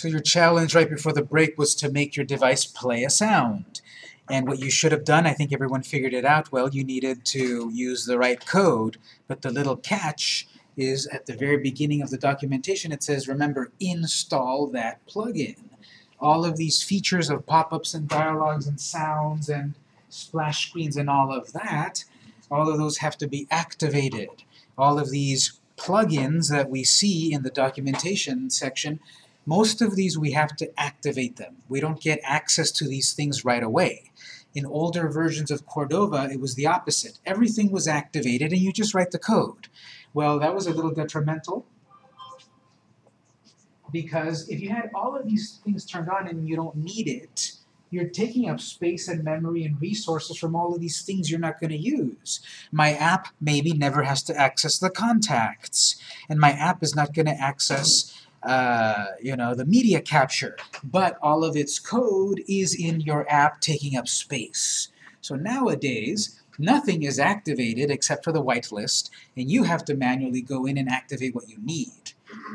So your challenge right before the break was to make your device play a sound. And what you should have done, I think everyone figured it out well, you needed to use the right code, but the little catch is at the very beginning of the documentation it says, remember, install that plugin. All of these features of pop-ups and dialogues and sounds and splash screens and all of that, all of those have to be activated. All of these plugins that we see in the documentation section most of these we have to activate them. We don't get access to these things right away. In older versions of Cordova, it was the opposite. Everything was activated and you just write the code. Well, that was a little detrimental because if you had all of these things turned on and you don't need it, you're taking up space and memory and resources from all of these things you're not going to use. My app maybe never has to access the contacts, and my app is not going to access uh, you know, the media capture, but all of its code is in your app taking up space. So nowadays, nothing is activated except for the whitelist, and you have to manually go in and activate what you need.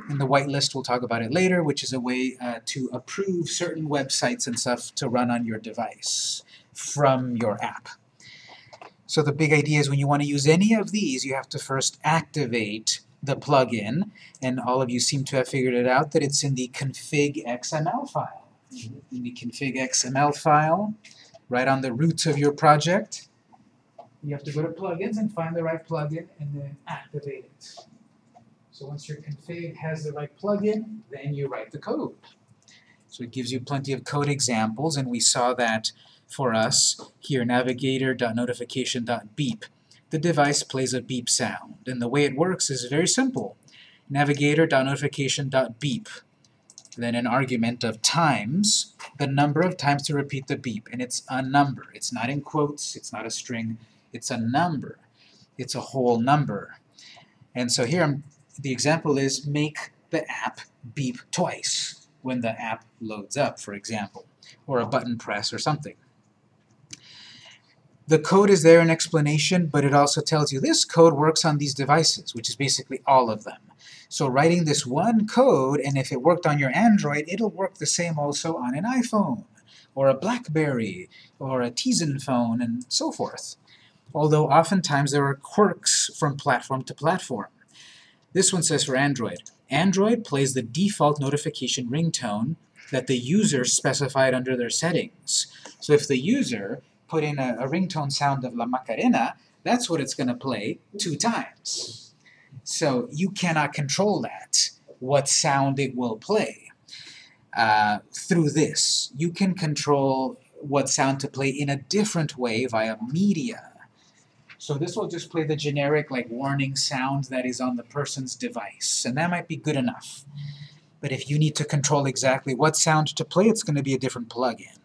And the whitelist, we'll talk about it later, which is a way uh, to approve certain websites and stuff to run on your device from your app. So the big idea is when you want to use any of these, you have to first activate the plugin, and all of you seem to have figured it out, that it's in the config XML file. In the config XML file, right on the root of your project, you have to go to plugins and find the right plugin and then activate it. So once your config has the right plugin, then you write the code. So it gives you plenty of code examples, and we saw that for us here, navigator.notification.beep the device plays a beep sound. And the way it works is very simple. Navigator.notification.beep. Then an argument of times, the number of times to repeat the beep. And it's a number. It's not in quotes, it's not a string, it's a number. It's a whole number. And so here the example is make the app beep twice when the app loads up, for example, or a button press or something. The code is there in explanation, but it also tells you this code works on these devices, which is basically all of them. So writing this one code, and if it worked on your Android, it'll work the same also on an iPhone, or a BlackBerry, or a Tizen phone, and so forth. Although oftentimes there are quirks from platform to platform. This one says for Android, Android plays the default notification ringtone that the user specified under their settings. So if the user put in a, a ringtone sound of La Macarena, that's what it's going to play two times. So you cannot control that, what sound it will play. Uh, through this, you can control what sound to play in a different way via media. So this will just play the generic like warning sound that is on the person's device, and that might be good enough. But if you need to control exactly what sound to play, it's going to be a different plugin.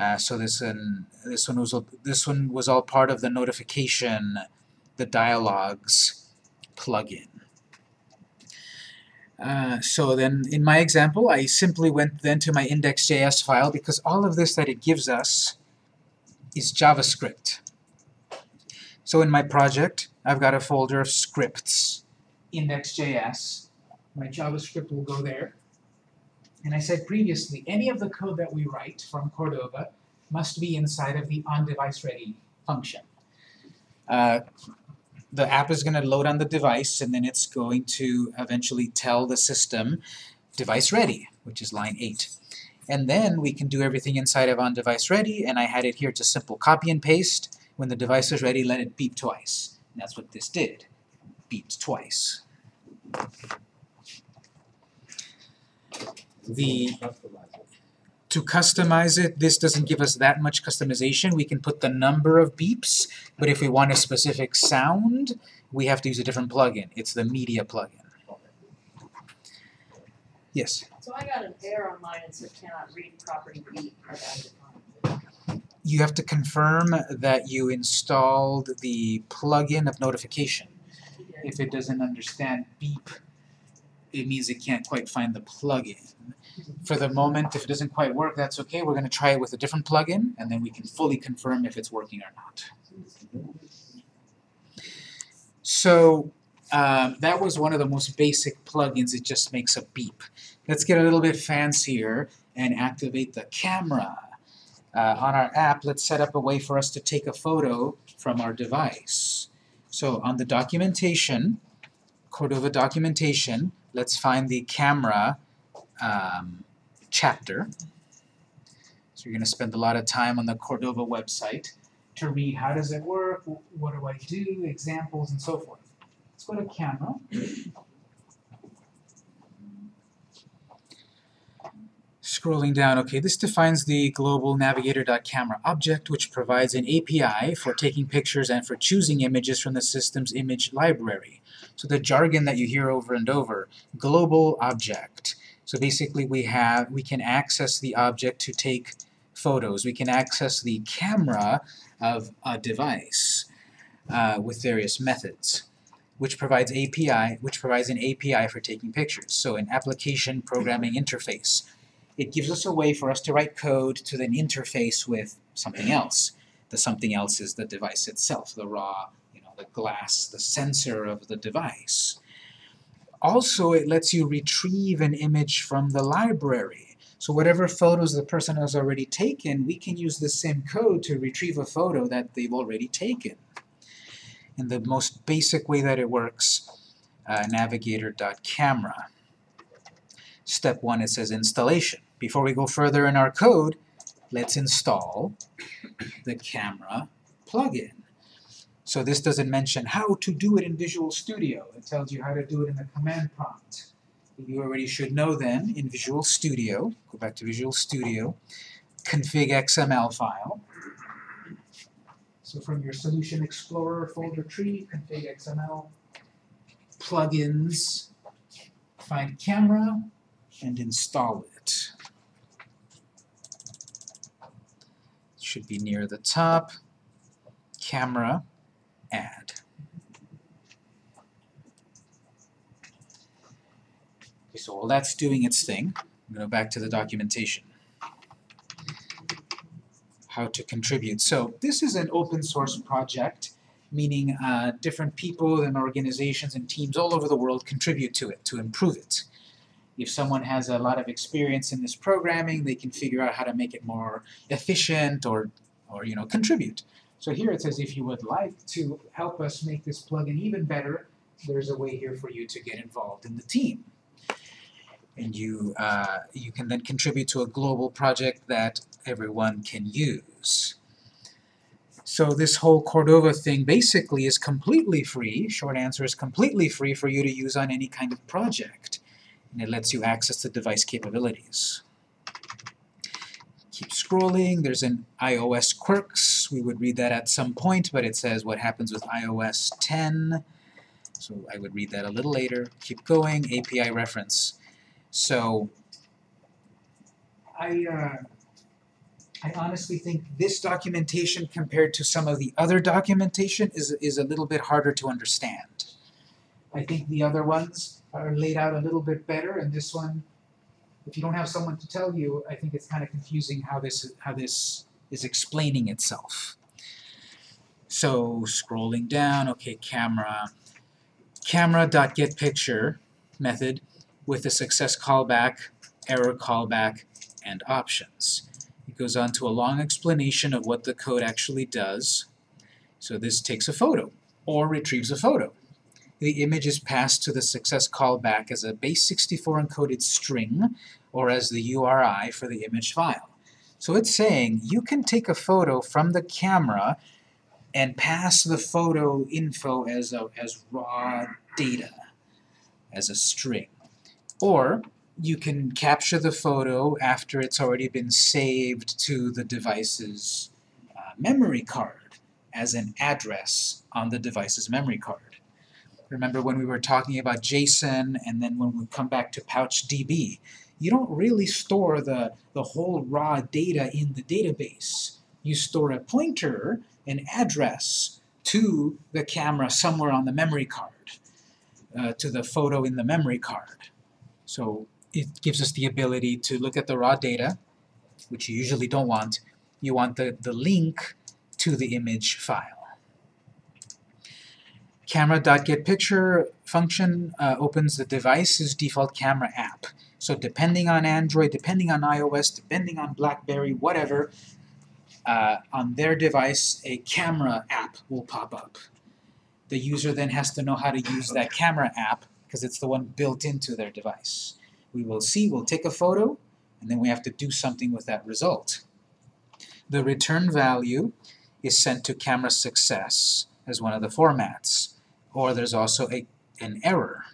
Uh, so this one, this one was this one was all part of the notification, the dialogues plugin. Uh, so then in my example, I simply went then to my index.js file because all of this that it gives us is JavaScript. So in my project, I've got a folder of scripts, index.js. My JavaScript will go there. And I said previously, any of the code that we write from Cordova must be inside of the on-device ready function. Uh, the app is going to load on the device, and then it's going to eventually tell the system device ready, which is line 8. And then we can do everything inside of on device ready, and I had it here just simple copy and paste. When the device is ready, let it beep twice. And that's what this did. Beeped twice the to customize it, this doesn't give us that much customization. We can put the number of beeps, but if we want a specific sound, we have to use a different plugin. It's the media plugin. Yes? So I got an error on mine, and said cannot read property beep. You have to confirm that you installed the plugin of notification. If it doesn't understand beep, it means it can't quite find the plugin. For the moment, if it doesn't quite work, that's okay. We're going to try it with a different plugin, and then we can fully confirm if it's working or not. So um, that was one of the most basic plugins. It just makes a beep. Let's get a little bit fancier and activate the camera. Uh, on our app, let's set up a way for us to take a photo from our device. So on the documentation, Cordova documentation, let's find the camera um, chapter. So you're going to spend a lot of time on the Cordova website to read how does it work, what do I do, examples, and so forth. Let's go to camera. Scrolling down, okay, this defines the global navigator.camera object, which provides an API for taking pictures and for choosing images from the system's image library. So the jargon that you hear over and over, global object. So basically we have, we can access the object to take photos. We can access the camera of a device uh, with various methods, which provides API, which provides an API for taking pictures. So an application programming interface. It gives us a way for us to write code to then interface with something else. The something else is the device itself, the raw, you know, the glass, the sensor of the device. Also, it lets you retrieve an image from the library. So whatever photos the person has already taken, we can use the same code to retrieve a photo that they've already taken. In the most basic way that it works, uh, navigator.camera. Step one, it says installation. Before we go further in our code, let's install the camera plugin. So this doesn't mention how to do it in Visual Studio. It tells you how to do it in the command prompt. You already should know then, in Visual Studio, go back to Visual Studio, config XML file. So from your Solution Explorer folder tree, config XML, plugins, find camera, and install it. It should be near the top. Camera, add. Okay, so while that's doing its thing, I'm going to go back to the documentation. How to contribute. So this is an open source project, meaning uh, different people and organizations and teams all over the world contribute to it, to improve it. If someone has a lot of experience in this programming, they can figure out how to make it more efficient or, or you know, contribute. So here it says if you would like to help us make this plugin even better, there's a way here for you to get involved in the team. And you, uh, you can then contribute to a global project that everyone can use. So this whole Cordova thing basically is completely free. Short answer is completely free for you to use on any kind of project. And it lets you access the device capabilities. Keep scrolling. There's an iOS quirks. We would read that at some point, but it says what happens with iOS 10. So I would read that a little later. Keep going. API reference. So I, uh, I honestly think this documentation compared to some of the other documentation is, is a little bit harder to understand. I think the other ones are laid out a little bit better, and this one, if you don't have someone to tell you, I think it's kind of confusing how this, how this is explaining itself. So scrolling down, okay, camera, camera.getPicture method with a success callback, error callback, and options. It goes on to a long explanation of what the code actually does. So this takes a photo, or retrieves a photo. The image is passed to the success callback as a base 64 encoded string, or as the URI for the image file. So it's saying you can take a photo from the camera and pass the photo info as, a, as raw data, as a string. Or you can capture the photo after it's already been saved to the device's uh, memory card as an address on the device's memory card. Remember when we were talking about JSON and then when we come back to PouchDB, you don't really store the, the whole raw data in the database. You store a pointer, an address, to the camera somewhere on the memory card, uh, to the photo in the memory card. So it gives us the ability to look at the raw data, which you usually don't want. You want the, the link to the image file. Camera.getPicture function uh, opens the device's default camera app. So depending on Android, depending on iOS, depending on BlackBerry, whatever, uh, on their device, a camera app will pop up. The user then has to know how to use that camera app because it's the one built into their device. We will see, we'll take a photo, and then we have to do something with that result. The return value is sent to camera success as one of the formats, or there's also a, an error.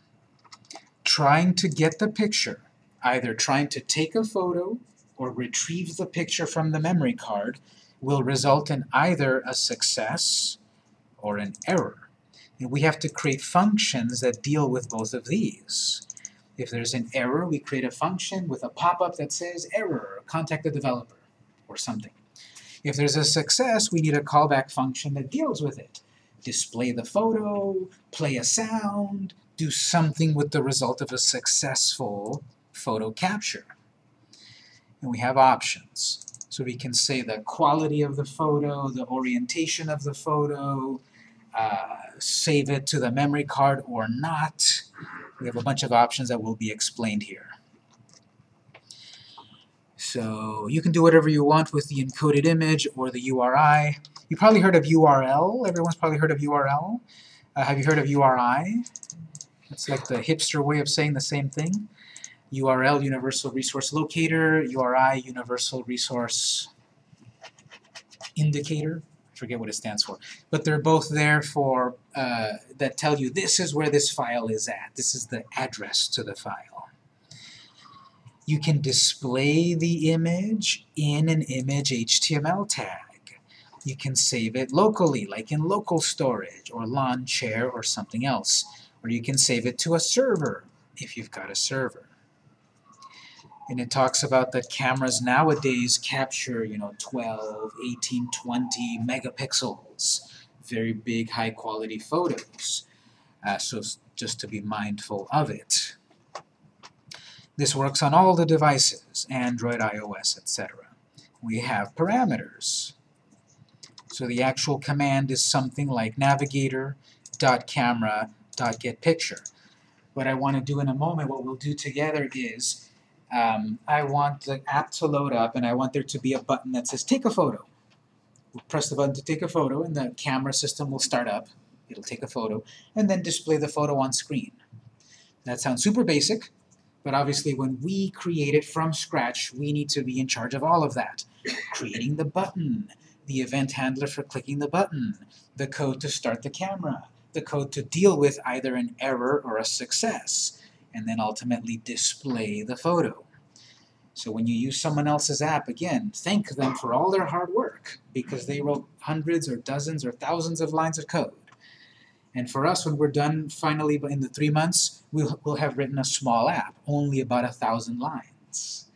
Trying to get the picture, either trying to take a photo or retrieve the picture from the memory card, will result in either a success or an error. And we have to create functions that deal with both of these. If there's an error, we create a function with a pop-up that says error, contact the developer, or something. If there's a success, we need a callback function that deals with it. Display the photo, play a sound, do something with the result of a successful photo capture. And we have options. So we can say the quality of the photo, the orientation of the photo, uh, save it to the memory card or not. We have a bunch of options that will be explained here. So you can do whatever you want with the encoded image or the URI. You probably heard of URL. Everyone's probably heard of URL. Uh, have you heard of URI? It's like the hipster way of saying the same thing. URL, Universal Resource Locator, URI, Universal Resource Indicator. I forget what it stands for. But they're both there for, uh, that tell you this is where this file is at. This is the address to the file. You can display the image in an image HTML tag. You can save it locally, like in local storage, or Lawnchair, or something else. Or you can save it to a server, if you've got a server and it talks about that cameras nowadays capture, you know, 12, 18, 20 megapixels, very big, high-quality photos. Uh, so just to be mindful of it. This works on all the devices, Android, iOS, etc. We have parameters. So the actual command is something like navigator.camera.getPicture. What I want to do in a moment, what we'll do together is um, I want the app to load up and I want there to be a button that says take a photo. We'll press the button to take a photo and the camera system will start up. It'll take a photo and then display the photo on screen. That sounds super basic, but obviously when we create it from scratch, we need to be in charge of all of that. Creating the button, the event handler for clicking the button, the code to start the camera, the code to deal with either an error or a success, and then ultimately display the photo. So when you use someone else's app, again, thank them for all their hard work because they wrote hundreds or dozens or thousands of lines of code. And for us, when we're done finally in the three months, we'll, we'll have written a small app, only about a thousand lines.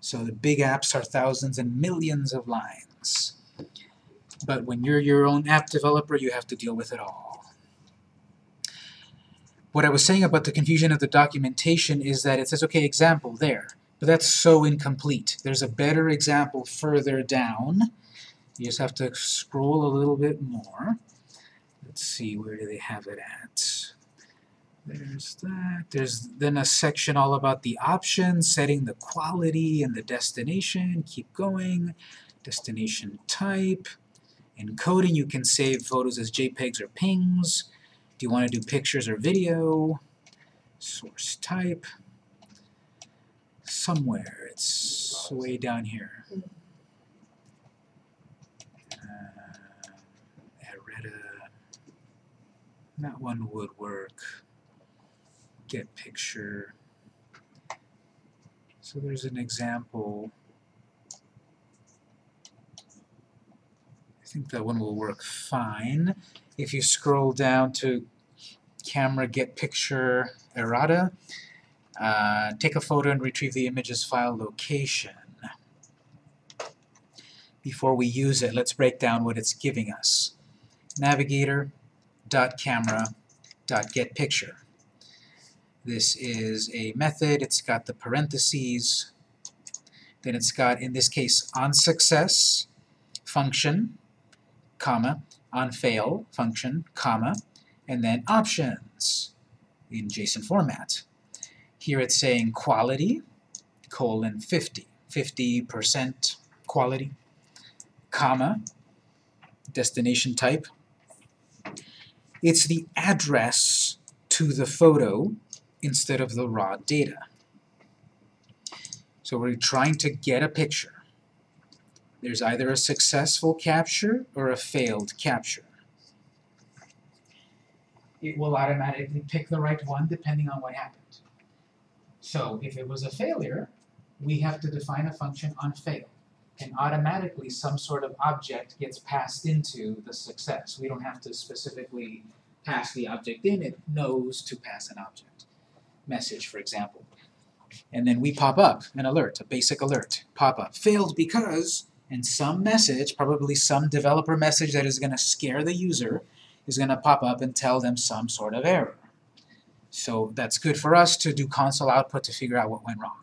So the big apps are thousands and millions of lines. But when you're your own app developer, you have to deal with it all. What I was saying about the confusion of the documentation is that it says, okay, example there, but that's so incomplete. There's a better example further down. You just have to scroll a little bit more. Let's see, where do they have it at? There's that. There's then a section all about the options, setting the quality and the destination. Keep going. Destination type. Encoding, you can save photos as JPEGs or PNGs. Do you want to do pictures or video? Source type. Somewhere. It's way down here. Uh. That one would work. Get picture. So there's an example. I think that one will work fine. If you scroll down to camera get picture errata, uh, take a photo and retrieve the image's file location. Before we use it, let's break down what it's giving us. Navigator dot camera dot get picture. This is a method, it's got the parentheses, then it's got, in this case, on success function, comma, on fail function, comma, and then options in JSON format. Here it's saying quality, colon 50, 50% quality, comma, destination type. It's the address to the photo instead of the raw data. So we're trying to get a picture. There's either a successful capture or a failed capture. It will automatically pick the right one depending on what happened. So if it was a failure, we have to define a function on fail. And automatically some sort of object gets passed into the success. We don't have to specifically pass the object in, it knows to pass an object. Message, for example. And then we pop up an alert, a basic alert, pop up. Failed because, and some message, probably some developer message that is going to scare the user, is going to pop up and tell them some sort of error. So that's good for us to do console output to figure out what went wrong.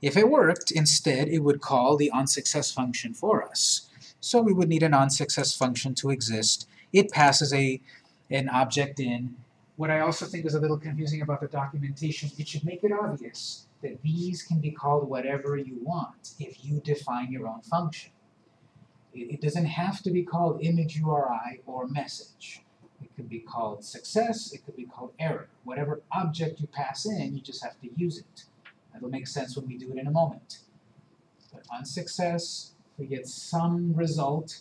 If it worked, instead it would call the onSuccess function for us. So we would need an onSuccess function to exist. It passes a an object in. What I also think is a little confusing about the documentation, it should make it obvious that these can be called whatever you want if you define your own function. It, it doesn't have to be called image URI or message. It could be called success, it could be called error. Whatever object you pass in, you just have to use it. That'll make sense when we do it in a moment. But on success, we get some result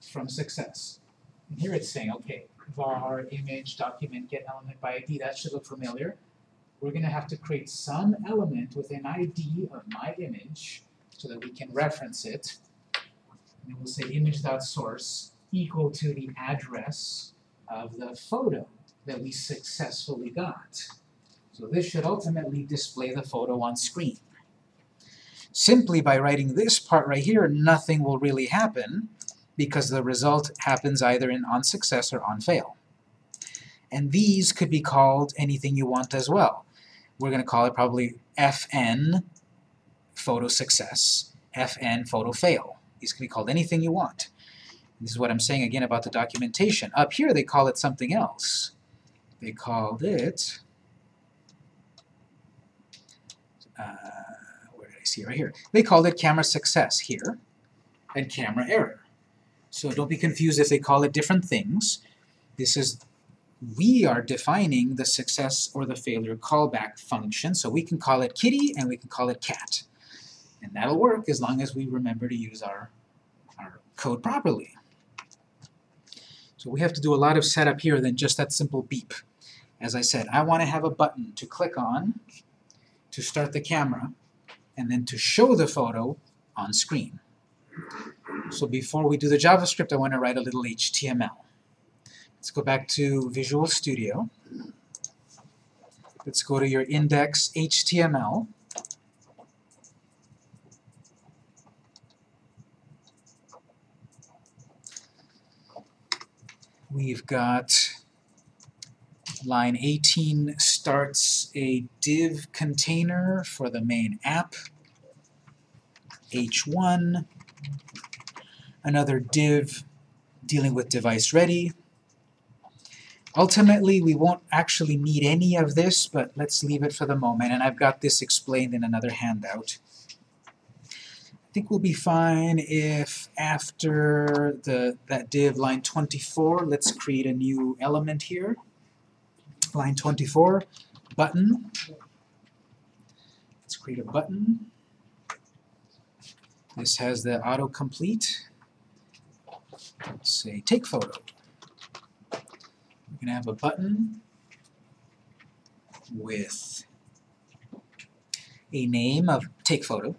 from success. And here it's saying, okay, var image document get element by ID, that should look familiar. We're going to have to create some element with an ID of my image so that we can reference it. And we'll say image.source equal to the address of the photo that we successfully got. So this should ultimately display the photo on screen. Simply by writing this part right here, nothing will really happen because the result happens either in on success or on fail. And these could be called anything you want as well. We're going to call it probably FN photo success, FN photo fail. These can be called anything you want. This is what I'm saying again about the documentation. Up here they call it something else. They called it, uh, where did I see? Right here. They called it camera success here and camera error. So don't be confused if they call it different things. This is, we are defining the success or the failure callback function, so we can call it kitty and we can call it cat. And that'll work as long as we remember to use our, our code properly. So we have to do a lot of setup here than just that simple beep. As I said, I want to have a button to click on to start the camera and then to show the photo on screen. So before we do the JavaScript, I want to write a little HTML. Let's go back to Visual Studio. Let's go to your index HTML. We've got line 18 starts a div container for the main app. H1 another div dealing with device ready. Ultimately, we won't actually need any of this, but let's leave it for the moment, and I've got this explained in another handout. I think we'll be fine if after the that div line 24, let's create a new element here. Line 24, button. Let's create a button. This has the autocomplete say take photo. We're going to have a button with a name of take photo.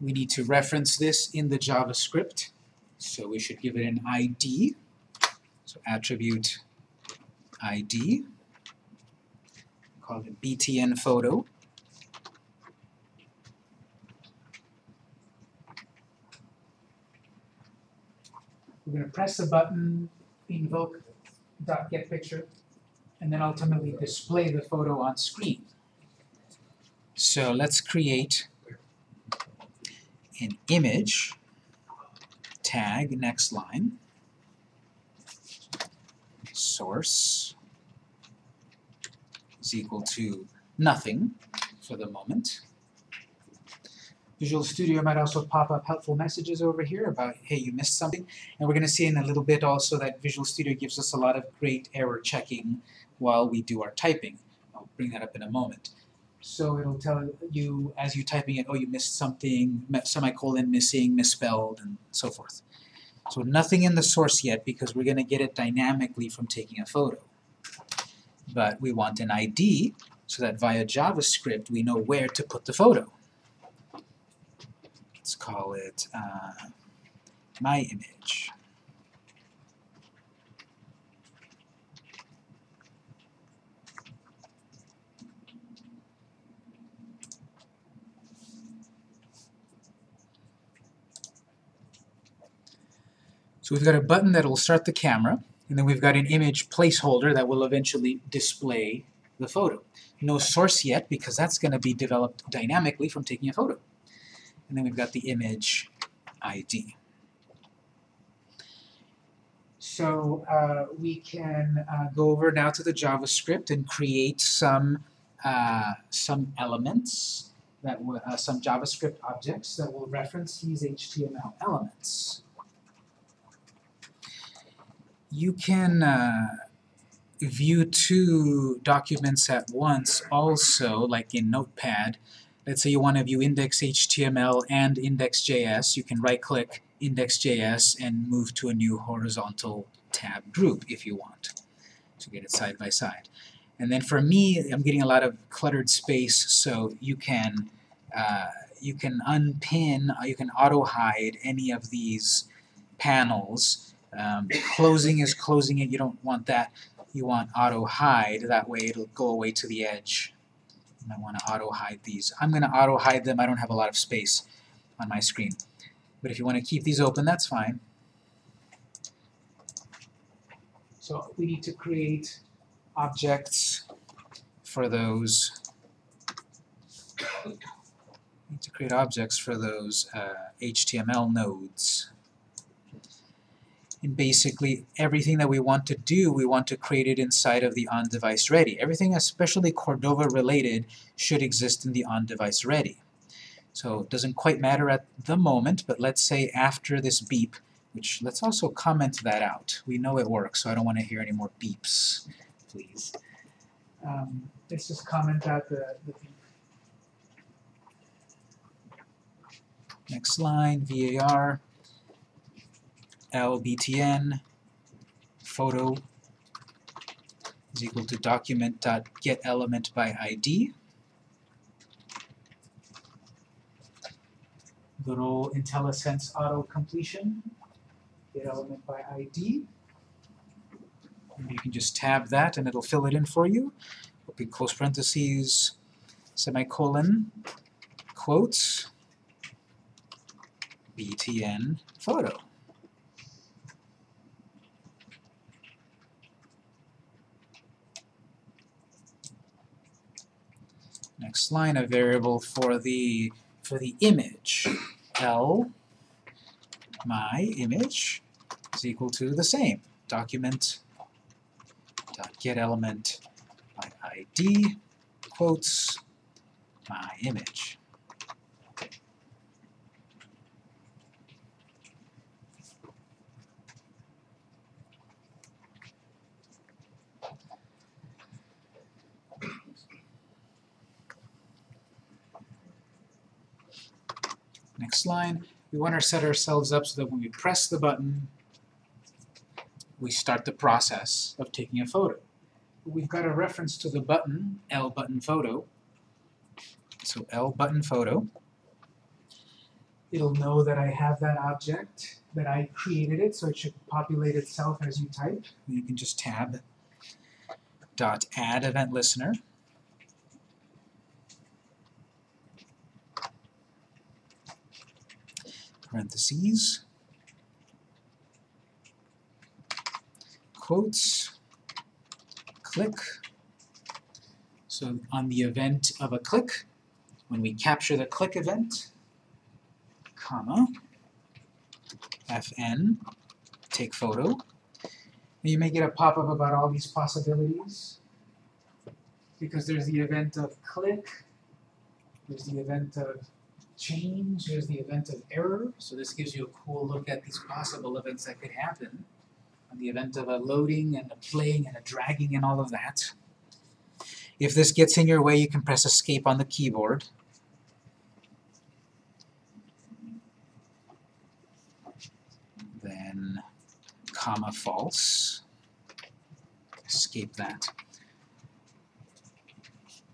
We need to reference this in the JavaScript, so we should give it an ID. So attribute ID, call it btn photo. We're going to press a button, invoke dot get picture, and then ultimately display the photo on screen. So let's create an image tag next line. source is equal to nothing for the moment. Visual Studio might also pop up helpful messages over here about, hey, you missed something. And we're going to see in a little bit also that Visual Studio gives us a lot of great error checking while we do our typing. I'll bring that up in a moment. So it'll tell you as you're typing it, oh, you missed something, semicolon missing, misspelled, and so forth. So nothing in the source yet because we're going to get it dynamically from taking a photo. But we want an ID so that via JavaScript we know where to put the photo. Let's call it uh, my image. So we've got a button that will start the camera, and then we've got an image placeholder that will eventually display the photo. No source yet, because that's going to be developed dynamically from taking a photo. And then we've got the image ID. So uh, we can uh, go over now to the JavaScript and create some uh, some elements that will, uh, some JavaScript objects that will reference these HTML elements you can uh, view two documents at once also, like in Notepad. Let's say you want to view index.html and index.js. You can right-click index.js and move to a new horizontal tab group if you want to get it side by side. And then for me, I'm getting a lot of cluttered space, so you can uh, you can unpin, uh, you can auto-hide any of these panels um, closing is closing it, you don't want that. You want auto hide, that way it'll go away to the edge. And I want to auto hide these. I'm going to auto hide them, I don't have a lot of space on my screen. But if you want to keep these open, that's fine. So we need to create objects for those need to create objects for those uh, HTML nodes. And basically, everything that we want to do, we want to create it inside of the on-device ready. Everything, especially Cordova related, should exist in the on-device ready. So it doesn't quite matter at the moment, but let's say after this beep, which let's also comment that out. We know it works, so I don't want to hear any more beeps, please. Um, let's just comment out the, the beep. Next line, VAR lbtn photo is equal to document.getElementById. by ID. Good old IntelliSense auto completion. Get element by ID. And you can just tab that and it'll fill it in for you. Open close parentheses, semicolon, quotes, btn photo. Next line, a variable for the for the image. L my image is equal to the same. Document dot get element by ID quotes my image. Line, we want to set ourselves up so that when we press the button, we start the process of taking a photo. We've got a reference to the button, L button photo. So L button photo. It'll know that I have that object, that I created it, so it should populate itself as you type. You can just tab dot add event listener. Parentheses, quotes, click. So on the event of a click, when we capture the click event, comma, fn, take photo, And you may get a pop-up about all these possibilities. Because there's the event of click, there's the event of change, there's the event of error. So this gives you a cool look at these possible events that could happen. On the event of a loading and a playing and a dragging and all of that. If this gets in your way, you can press escape on the keyboard. Then comma false. Escape that.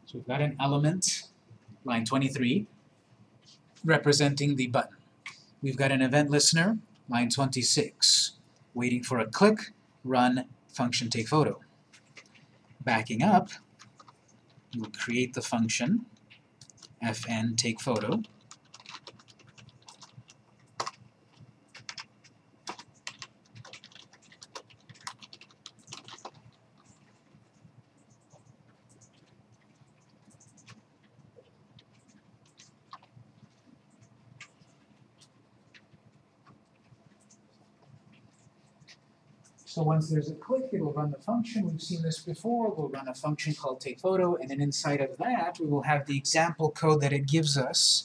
So we've got an element, line 23, representing the button. We've got an event listener, line 26, waiting for a click, run, function take photo. Backing up, we'll create the function fn take photo. So once there's a click, it'll run the function. We've seen this before. We'll run a function called take photo, and then inside of that, we will have the example code that it gives us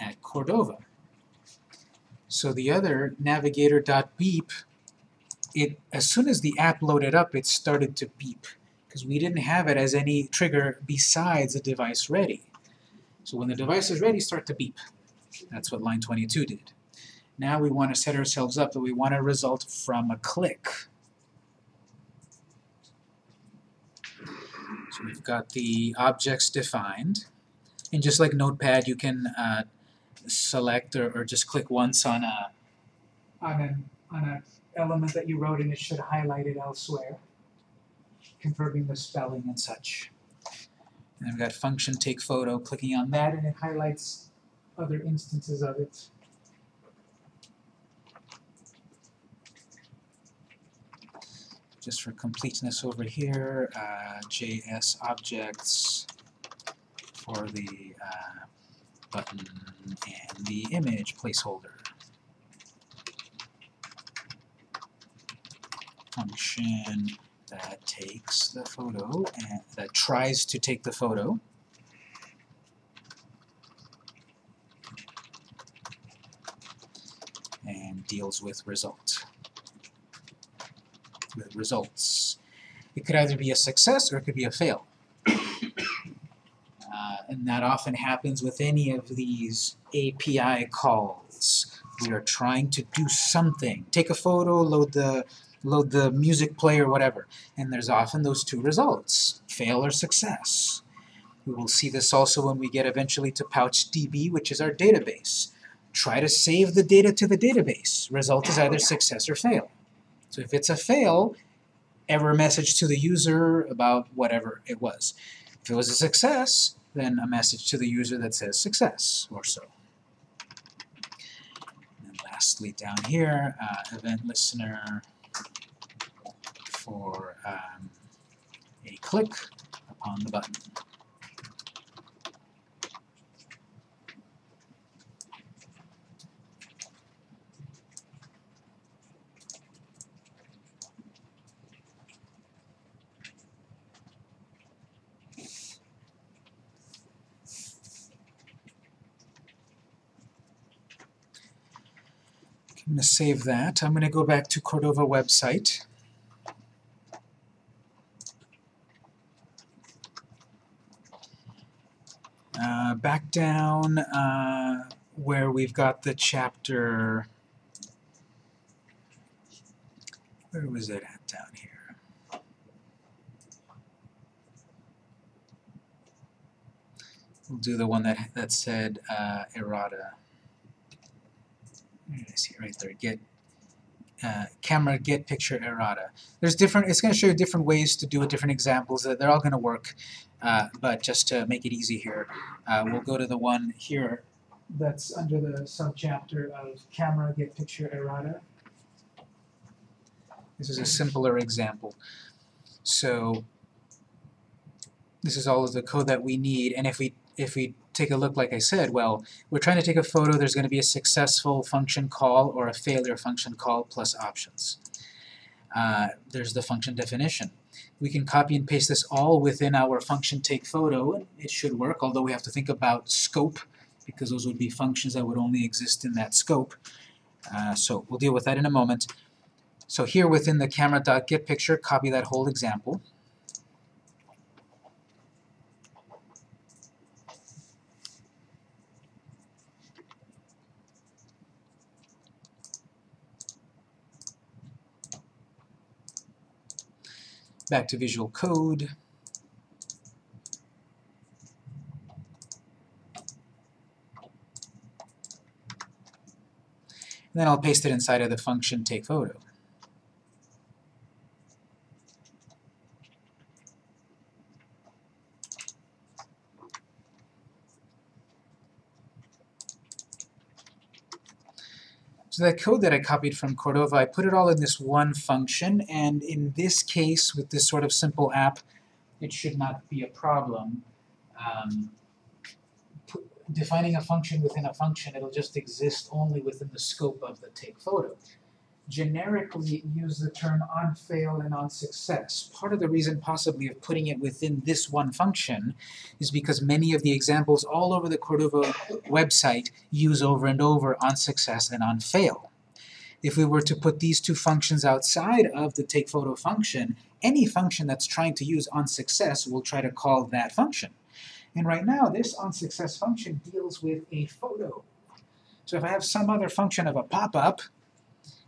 at Cordova. So the other navigator.beep, it as soon as the app loaded up, it started to beep because we didn't have it as any trigger besides the device ready. So when the device is ready, start to beep. That's what line 22 did. Now we want to set ourselves up that we want a result from a click. So we've got the objects defined. And just like Notepad, you can uh, select or, or just click once on a on an on an element that you wrote and it should highlight it elsewhere, confirming the spelling and such. And we've got function take photo, clicking on that and it highlights other instances of it. Just for completeness over here, uh, JS objects for the uh, button and the image placeholder. Function that takes the photo and that tries to take the photo. and deals with result with results. It could either be a success or it could be a fail. Uh, and that often happens with any of these API calls. We are trying to do something. Take a photo, load the load the music player, whatever. And there's often those two results, fail or success. We will see this also when we get eventually to PouchDB, which is our database. Try to save the data to the database. Result is either success or fail. So if it's a fail, error message to the user about whatever it was. If it was a success, then a message to the user that says success or so. And lastly down here, uh, event listener for um, a click upon the button. I'm going to save that. I'm going to go back to Cordova website. Uh, back down uh, where we've got the chapter, where was it at down here? We'll do the one that, that said uh, errata. I see right there, get uh, camera get picture errata. There's different, it's going to show you different ways to do it, different examples. That they're all going to work, uh, but just to make it easy here, uh, we'll go to the one here that's under the subchapter of camera get picture errata. This is a simpler example. So this is all of the code that we need, and if we if we take a look, like I said, well, we're trying to take a photo, there's going to be a successful function call or a failure function call plus options. uh, there's the function definition. We can copy and paste this all within our function take photo, it should work, although we have to think about scope, because those would be functions that would only exist in that scope. Uh, so we'll deal with that in a moment. So here within the camera.getPicture, copy that whole example. Back to Visual Code. And then I'll paste it inside of the function take So that code that I copied from Cordova, I put it all in this one function, and in this case, with this sort of simple app, it should not be a problem. Um, defining a function within a function, it'll just exist only within the scope of the take photo. Generically, use the term on fail and on success. Part of the reason possibly of putting it within this one function is because many of the examples all over the Cordova website use over and over on success and on fail. If we were to put these two functions outside of the take photo function, any function that's trying to use on success will try to call that function. And right now, this on success function deals with a photo. So if I have some other function of a pop-up,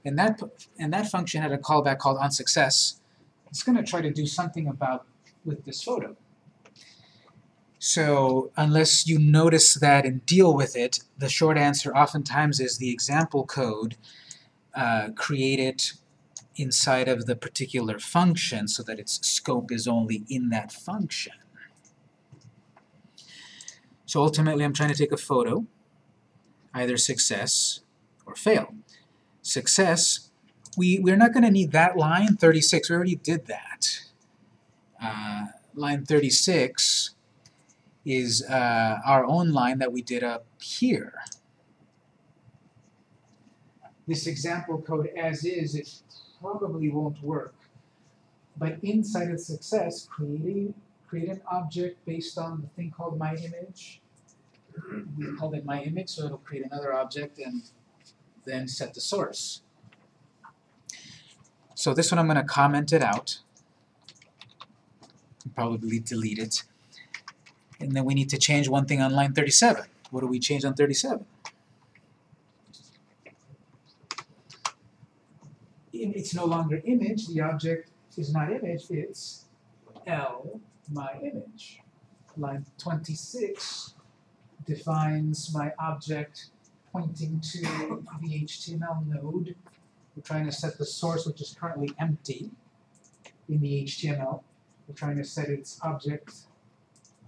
and that, and that function had a callback called onSuccess, it's going to try to do something about with this photo. So unless you notice that and deal with it, the short answer oftentimes is the example code uh, created inside of the particular function so that its scope is only in that function. So ultimately I'm trying to take a photo, either success or fail. Success, we, we're not going to need that line 36, we already did that. Uh, line 36 is uh, our own line that we did up here. This example code as is, it probably won't work. But inside of success, creating create an object based on the thing called my image. We called it my image, so it'll create another object and then set the source. So this one I'm going to comment it out. Probably delete it. And then we need to change one thing on line 37. What do we change on 37? It's no longer image, the object is not image, it's L my image. Line 26 defines my object pointing to the HTML node. We're trying to set the source, which is currently empty in the HTML. We're trying to set its object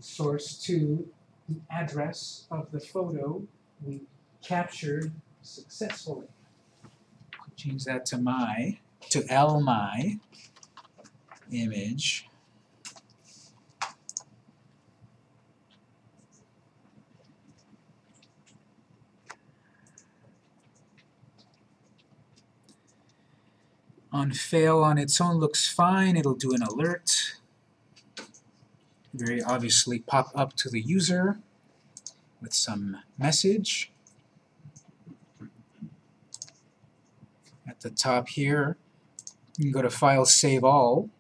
source to the address of the photo we captured successfully. Change that to my, to L my image on fail on its own looks fine. It'll do an alert. Very obviously pop up to the user with some message. At the top here, you can go to File, Save All.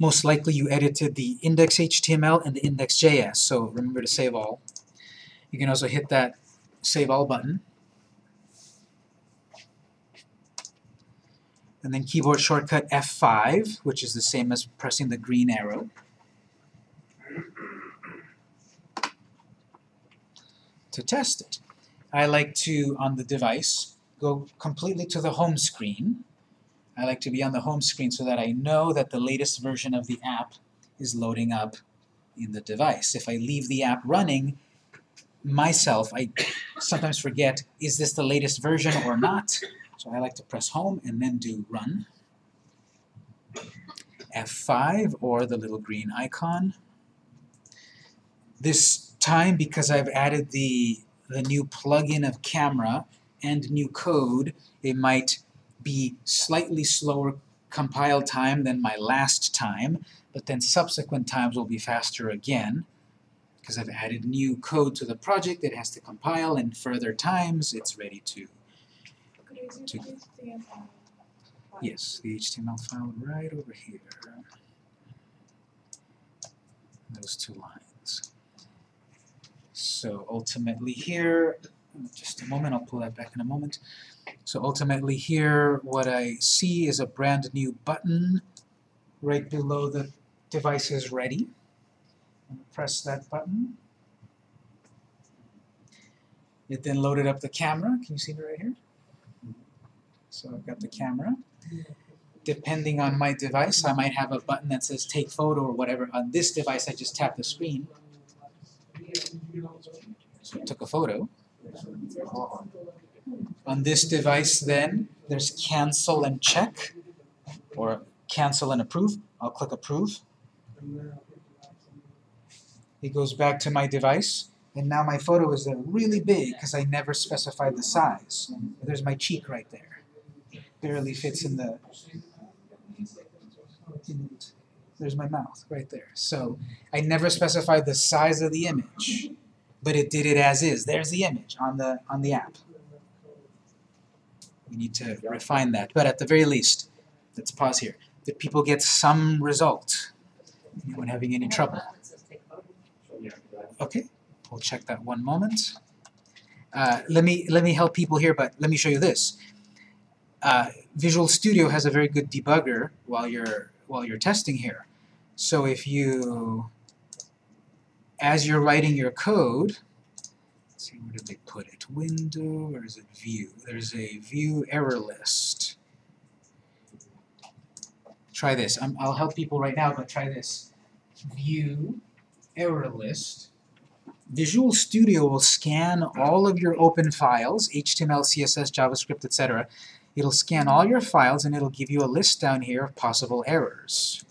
Most likely you edited the index.html and the index.js, so remember to save all. You can also hit that Save All button. And then keyboard shortcut F5, which is the same as pressing the green arrow. To test it, I like to, on the device, go completely to the home screen. I like to be on the home screen so that I know that the latest version of the app is loading up in the device. If I leave the app running, myself, I sometimes forget, is this the latest version or not? So I like to press home and then do run. F5 or the little green icon. This time, because I've added the, the new plugin of camera and new code, it might be slightly slower compile time than my last time, but then subsequent times will be faster again because I've added new code to the project that has to compile and further times it's ready to to- Yes, the HTML file right over here. Those two lines. So ultimately here, just a moment, I'll pull that back in a moment. So ultimately here, what I see is a brand new button right below the device is ready. Press that button. It then loaded up the camera. Can you see me right here? So I've got the camera. Depending on my device, I might have a button that says take photo or whatever. On this device, I just tap the screen. So took a photo. On this device then, there's cancel and check, or cancel and approve. I'll click approve. It goes back to my device, and now my photo is there really big because I never specified the size. There's my cheek right there. Barely fits in the. in- there's my mouth right there. So I never specified the size of the image, but it did it as is. There's the image on the on the app. We need to refine that, but at the very least, let's pause here. Did people get some result? Anyone having any trouble? Okay, we'll check that one moment. Uh, let me let me help people here, but let me show you this. Uh, Visual Studio has a very good debugger while you're while you're testing here. So if you, as you're writing your code, see where did they put it? Window or is it View? There's a View error list. Try this. i I'll help people right now, but try this. View error list. Visual Studio will scan all of your open files, HTML, CSS, JavaScript, etc. It'll scan all your files and it'll give you a list down here of possible errors.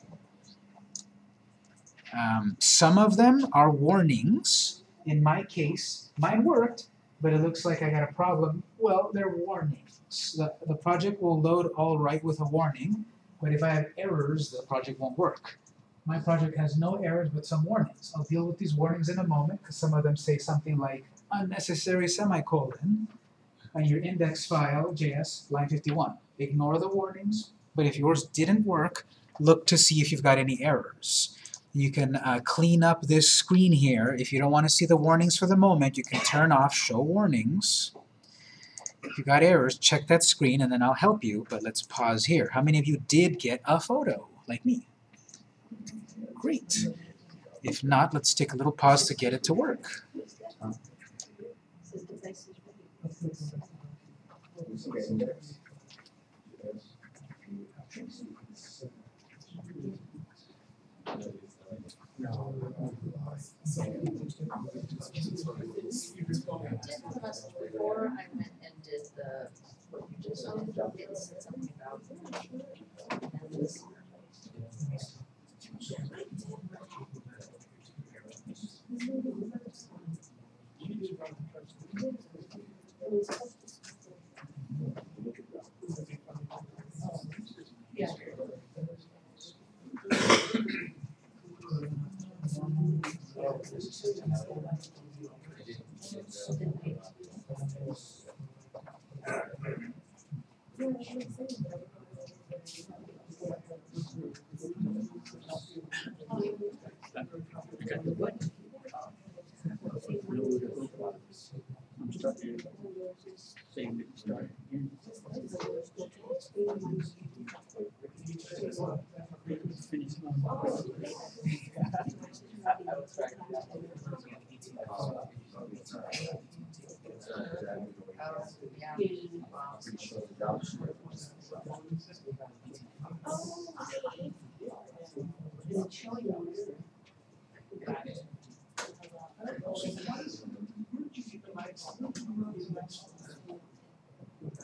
Um, some of them are warnings. In my case, mine worked, but it looks like I got a problem. Well, they're warnings. The, the project will load all right with a warning, but if I have errors, the project won't work. My project has no errors but some warnings. I'll deal with these warnings in a moment because some of them say something like unnecessary semicolon on your index file, JS, line 51. Ignore the warnings, but if yours didn't work, look to see if you've got any errors. You can uh, clean up this screen here. If you don't want to see the warnings for the moment, you can turn off Show Warnings. If you got errors, check that screen and then I'll help you, but let's pause here. How many of you did get a photo, like me? Great. If not, let's take a little pause to get it to work. Before I went and did the, what you just, it said something about. and this- Yeah. I'm starting, saying that you start again. Finish Oh, yeah.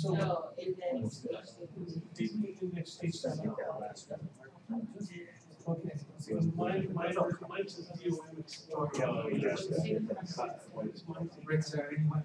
So. No, states that. Okay, anyone?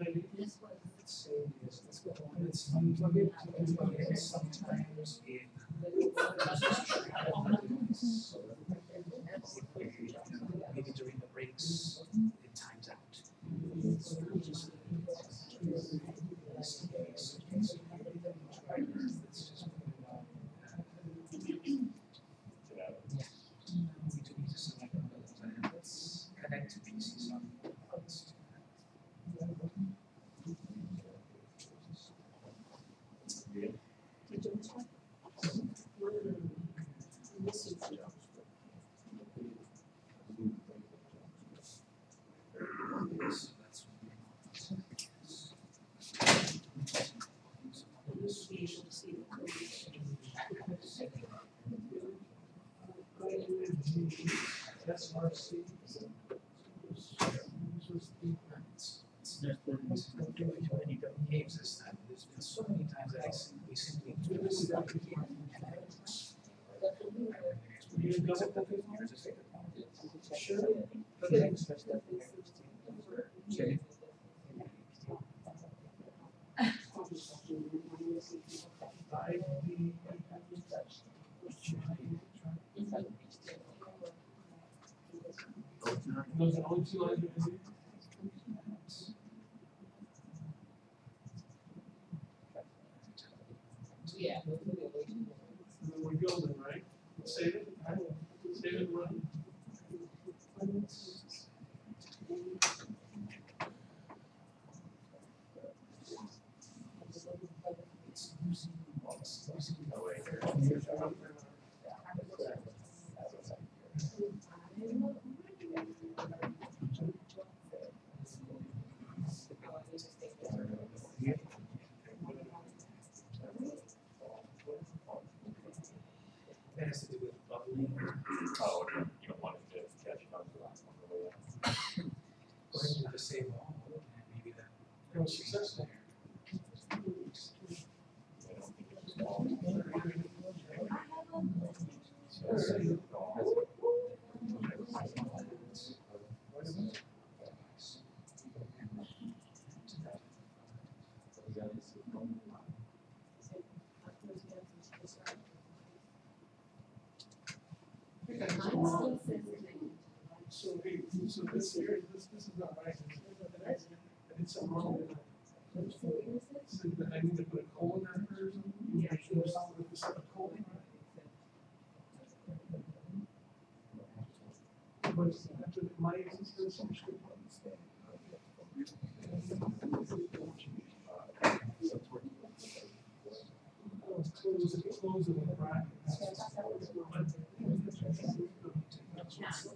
Let's unplug it, unplug it, sometimes. Maybe during the breaks, it times out. We do need to select one of those items. Connect to PCs on. So that's. That's RC. Games this time, there's been so many times that I simply, simply do this. and I- You double click it? Sure. Okay. I, the. Those are only two lines of music. Yeah. And then we go then, right? Save it, right? Save it, and run. That has to do with bubbling. Oh, you don't want it to catch on the last one, the way up. Go ahead and disable all, and maybe that. It was successful. I don't think it's small. So, Okay, so, so, hey, so this this, this is not right. I did something wrong with it. So that I need to put a colon after or something? Yeah. With this, a colon. But after my, it's gonna some script. Oh, Close it, close it, right? We haven't changed the size. Look at the Java,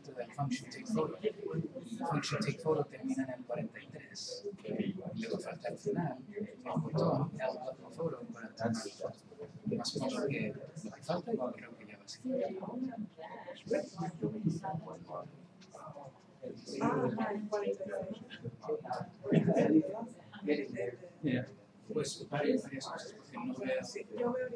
esto del function take photo. Function take photo termina en el 43. Y Luego falta el final, el botón, el otro photo para entrar al Más o menos que lo que falta, creo que ya va a ser. Pues varias, cosas, porque no veo.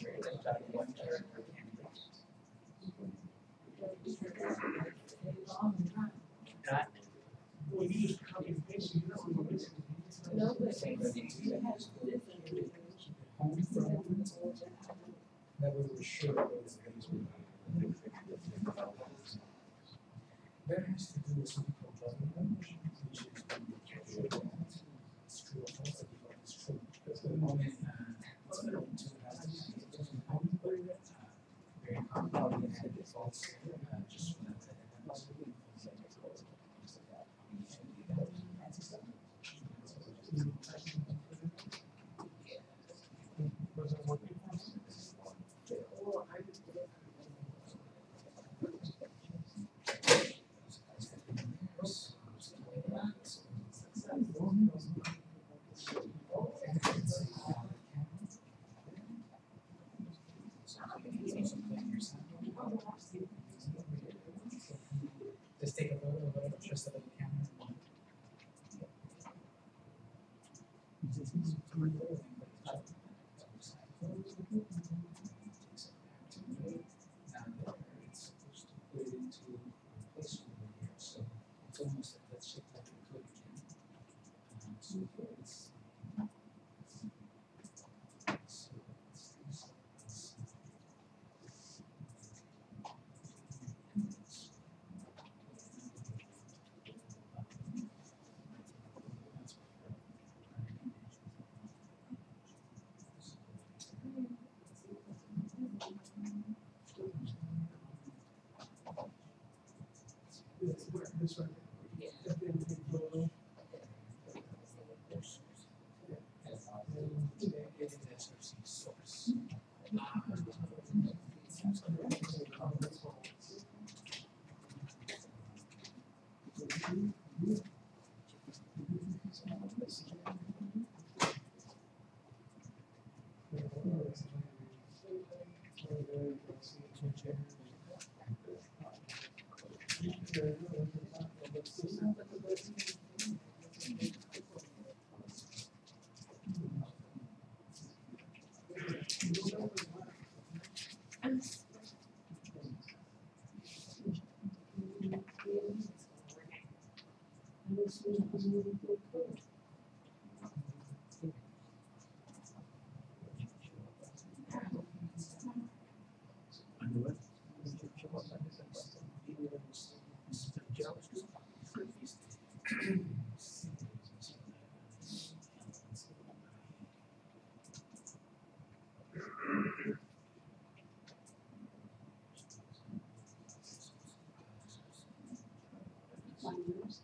experience anytime you want. almost at that shape like a again. Um, so here it's this it's. Thank you. computers.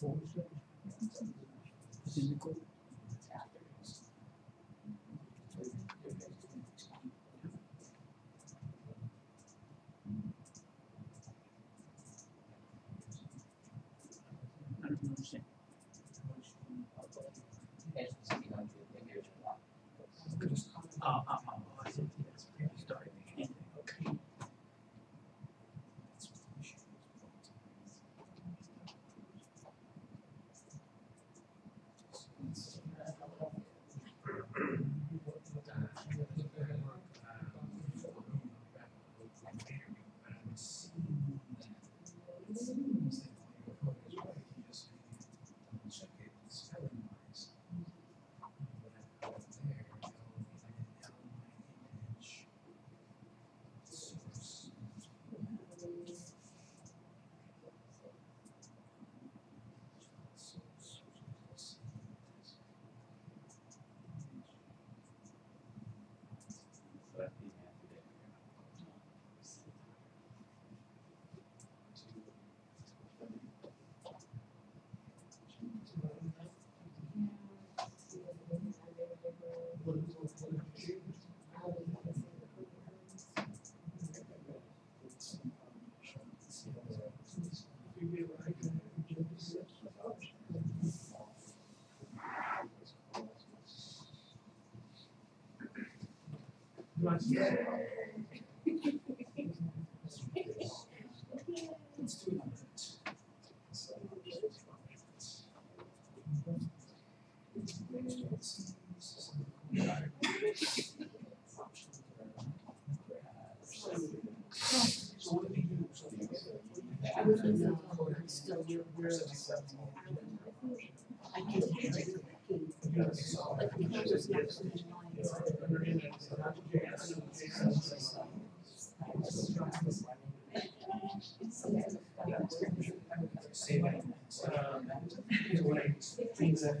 Thank you. Yeah. Saving, um, things that.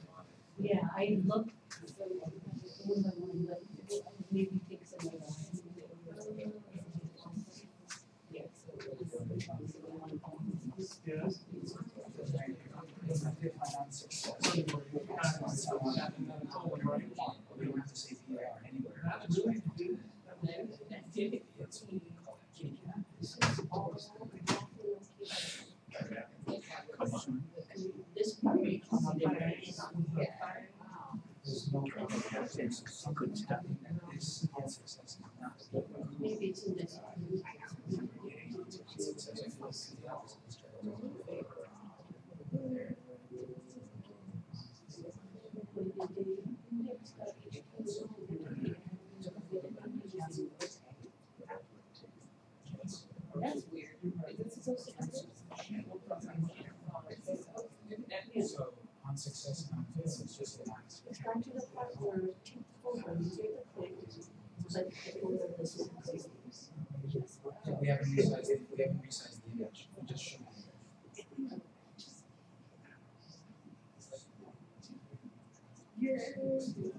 In.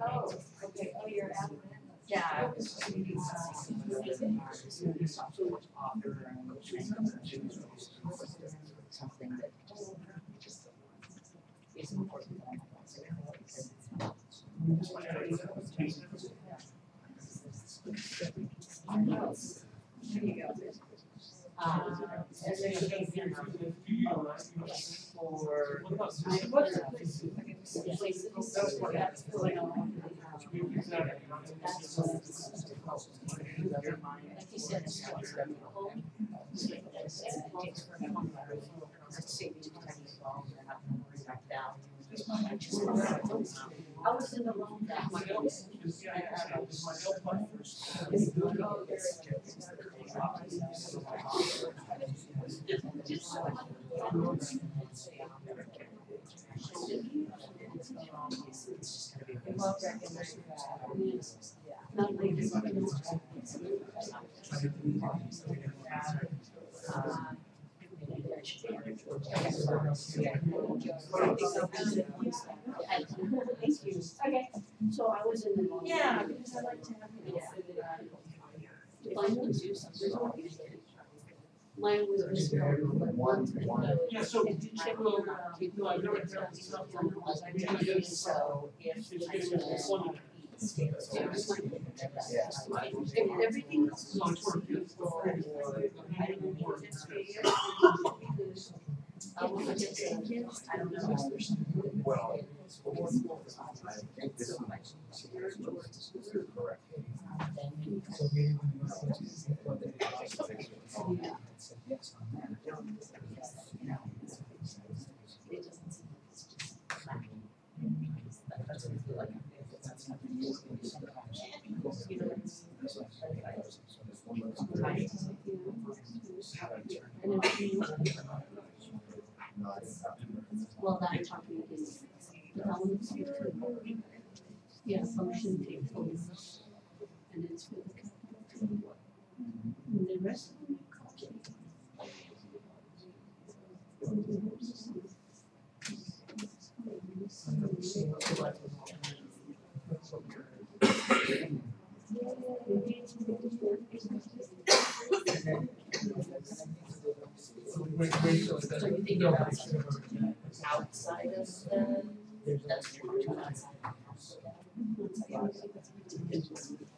Oh, okay, oh, you're out. Yeah, I was. Something that just is important. There you go. Um, and then you can, you know, for. Places that's going on. That's what. Like you said, it's what's the home. So that's, it takes for a home. Let's say about that. I was in the wrong, that my house. Well recognized. Not like it's not gonna- Uh, maybe I should be- Thank you. Okay, so I was in the. Yeah, because I like to have. Yeah. Finally do something. Mine was. just- One, one. Yeah, so, I so, will, no, I never tell you something. So if It's, I it's, can. it's one. If everything else So it's for. I didn't want it to be. I will put it in, I don't know. Well, I think this is correct. The well, that talking is development. Yeah, function And it's for the capital. And the rest of them. So you think outside of the, that's outside of the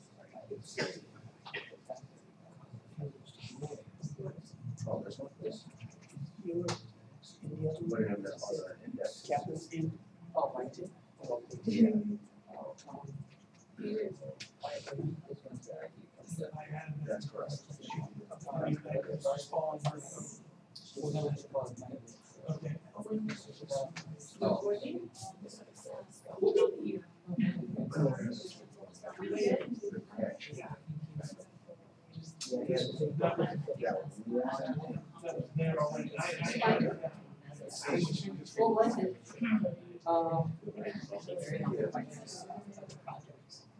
This one? This. What do you have that other index? Captain's in. Oh, mine too. That's correct. Okay. Oh. That was, Yeah. that was there already. I, I, What was it? Um.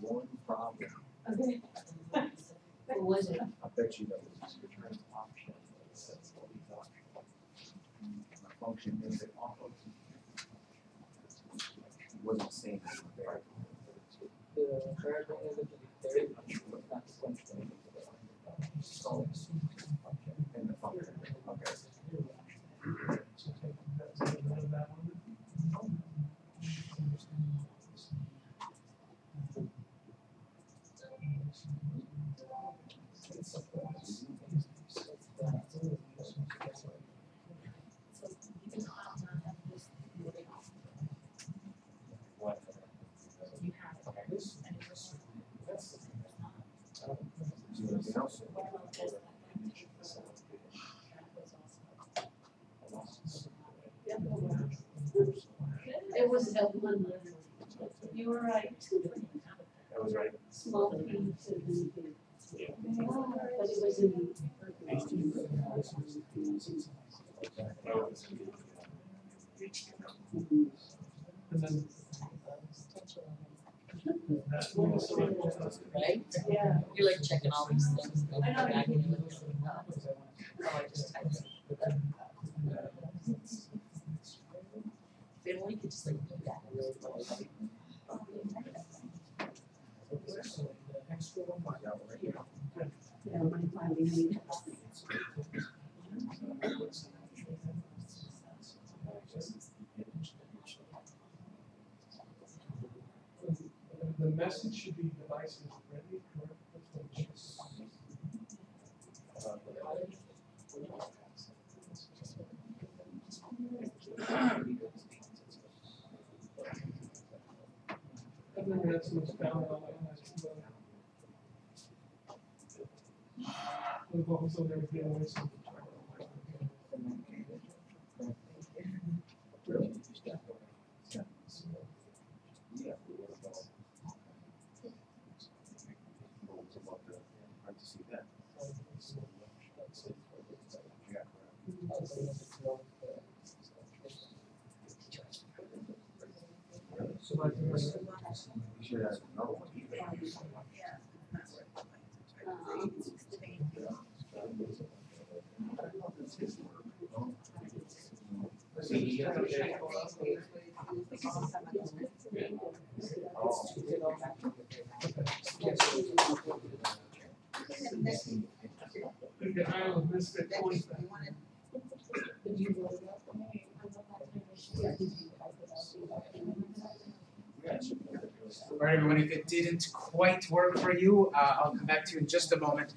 One problem, Okay. What was it? I bet you that was. My function is it off of. Wasn't saying it there. So, and the function, okay. So you can opt not have this moving off. You have it. And it was- What about this? That was also- It was a one. You were right. That was right. Small thing to be. But it was in. And then. Right? Yeah. You're like checking all these things. and I know, then back and you look at them. Oh, I just typed it. If only you could just like do that. The message should be devices ready? That's what I've never had so much down on my We've also some. So like, Okay, All right, everyone, if it didn't quite work for you, uh, I'll come back to you in just a moment.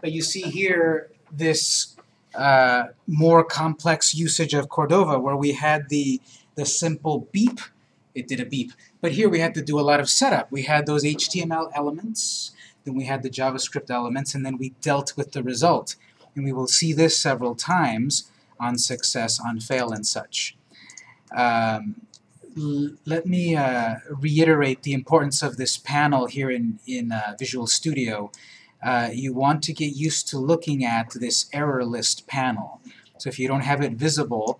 But you see here this uh, more complex usage of Cordova where we had the, the simple beep, it did a beep. But here we had to do a lot of setup. We had those HTML elements, then we had the JavaScript elements, and then we dealt with the result. And we will see this several times on success, on fail, and such. Um, let me uh, reiterate the importance of this panel here in, in uh, Visual Studio. Uh, you want to get used to looking at this error list panel. So if you don't have it visible,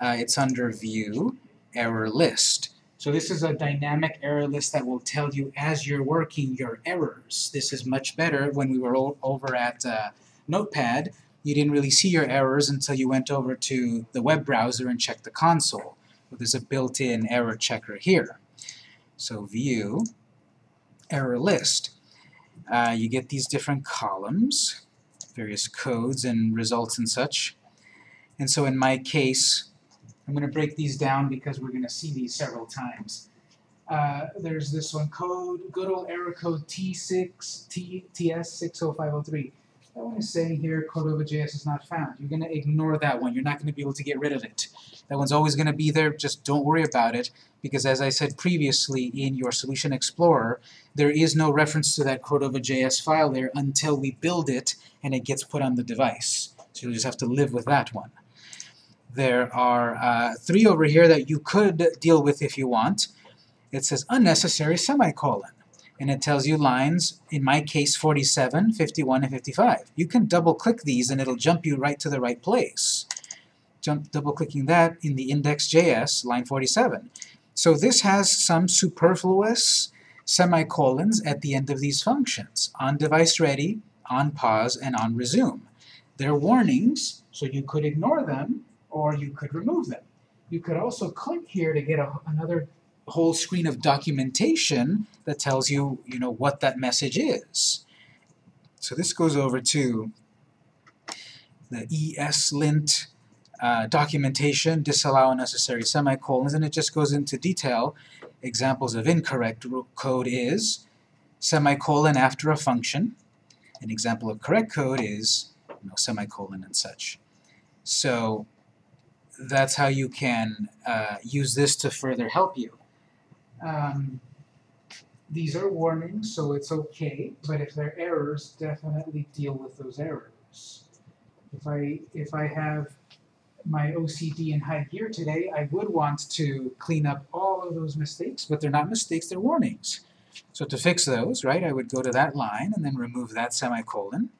uh, it's under View, Error List. So this is a dynamic error list that will tell you as you're working your errors. This is much better when we were over at uh, Notepad. You didn't really see your errors until you went over to the web browser and checked the console. Well, there's a built-in error checker here. So View, Error List. Uh, you get these different columns, various codes and results and such. And so in my case, I'm going to break these down because we're going to see these several times. Uh, there's this one code, good old error code T6, T, TS60503. That one is saying here Cordova.js is not found. You're going to ignore that one. You're not going to be able to get rid of it. That one's always going to be there. Just don't worry about it because as I said previously in your Solution Explorer, there is no reference to that Cordova.js file there until we build it and it gets put on the device. So you'll just have to live with that one. There are uh, three over here that you could deal with if you want. It says unnecessary semicolon. And it tells you lines, in my case 47, 51, and 55. You can double click these and it'll jump you right to the right place. Jump double clicking that in the index.js, line 47. So this has some superfluous semicolons at the end of these functions, on device ready, on pause, and on resume. They're warnings, so you could ignore them, or you could remove them. You could also click here to get a, another whole screen of documentation that tells you, you know, what that message is. So this goes over to the ESLint uh, documentation, disallow unnecessary semicolons, and it just goes into detail examples of incorrect code is semicolon after a function. An example of correct code is you know, semicolon and such. So that's how you can uh, use this to further help you. Um, these are warnings, so it's okay, but if they're errors, definitely deal with those errors. If I, if I have my OCD in high gear today, I would want to clean up all of those mistakes, but they're not mistakes, they're warnings. So to fix those, right, I would go to that line and then remove that semicolon,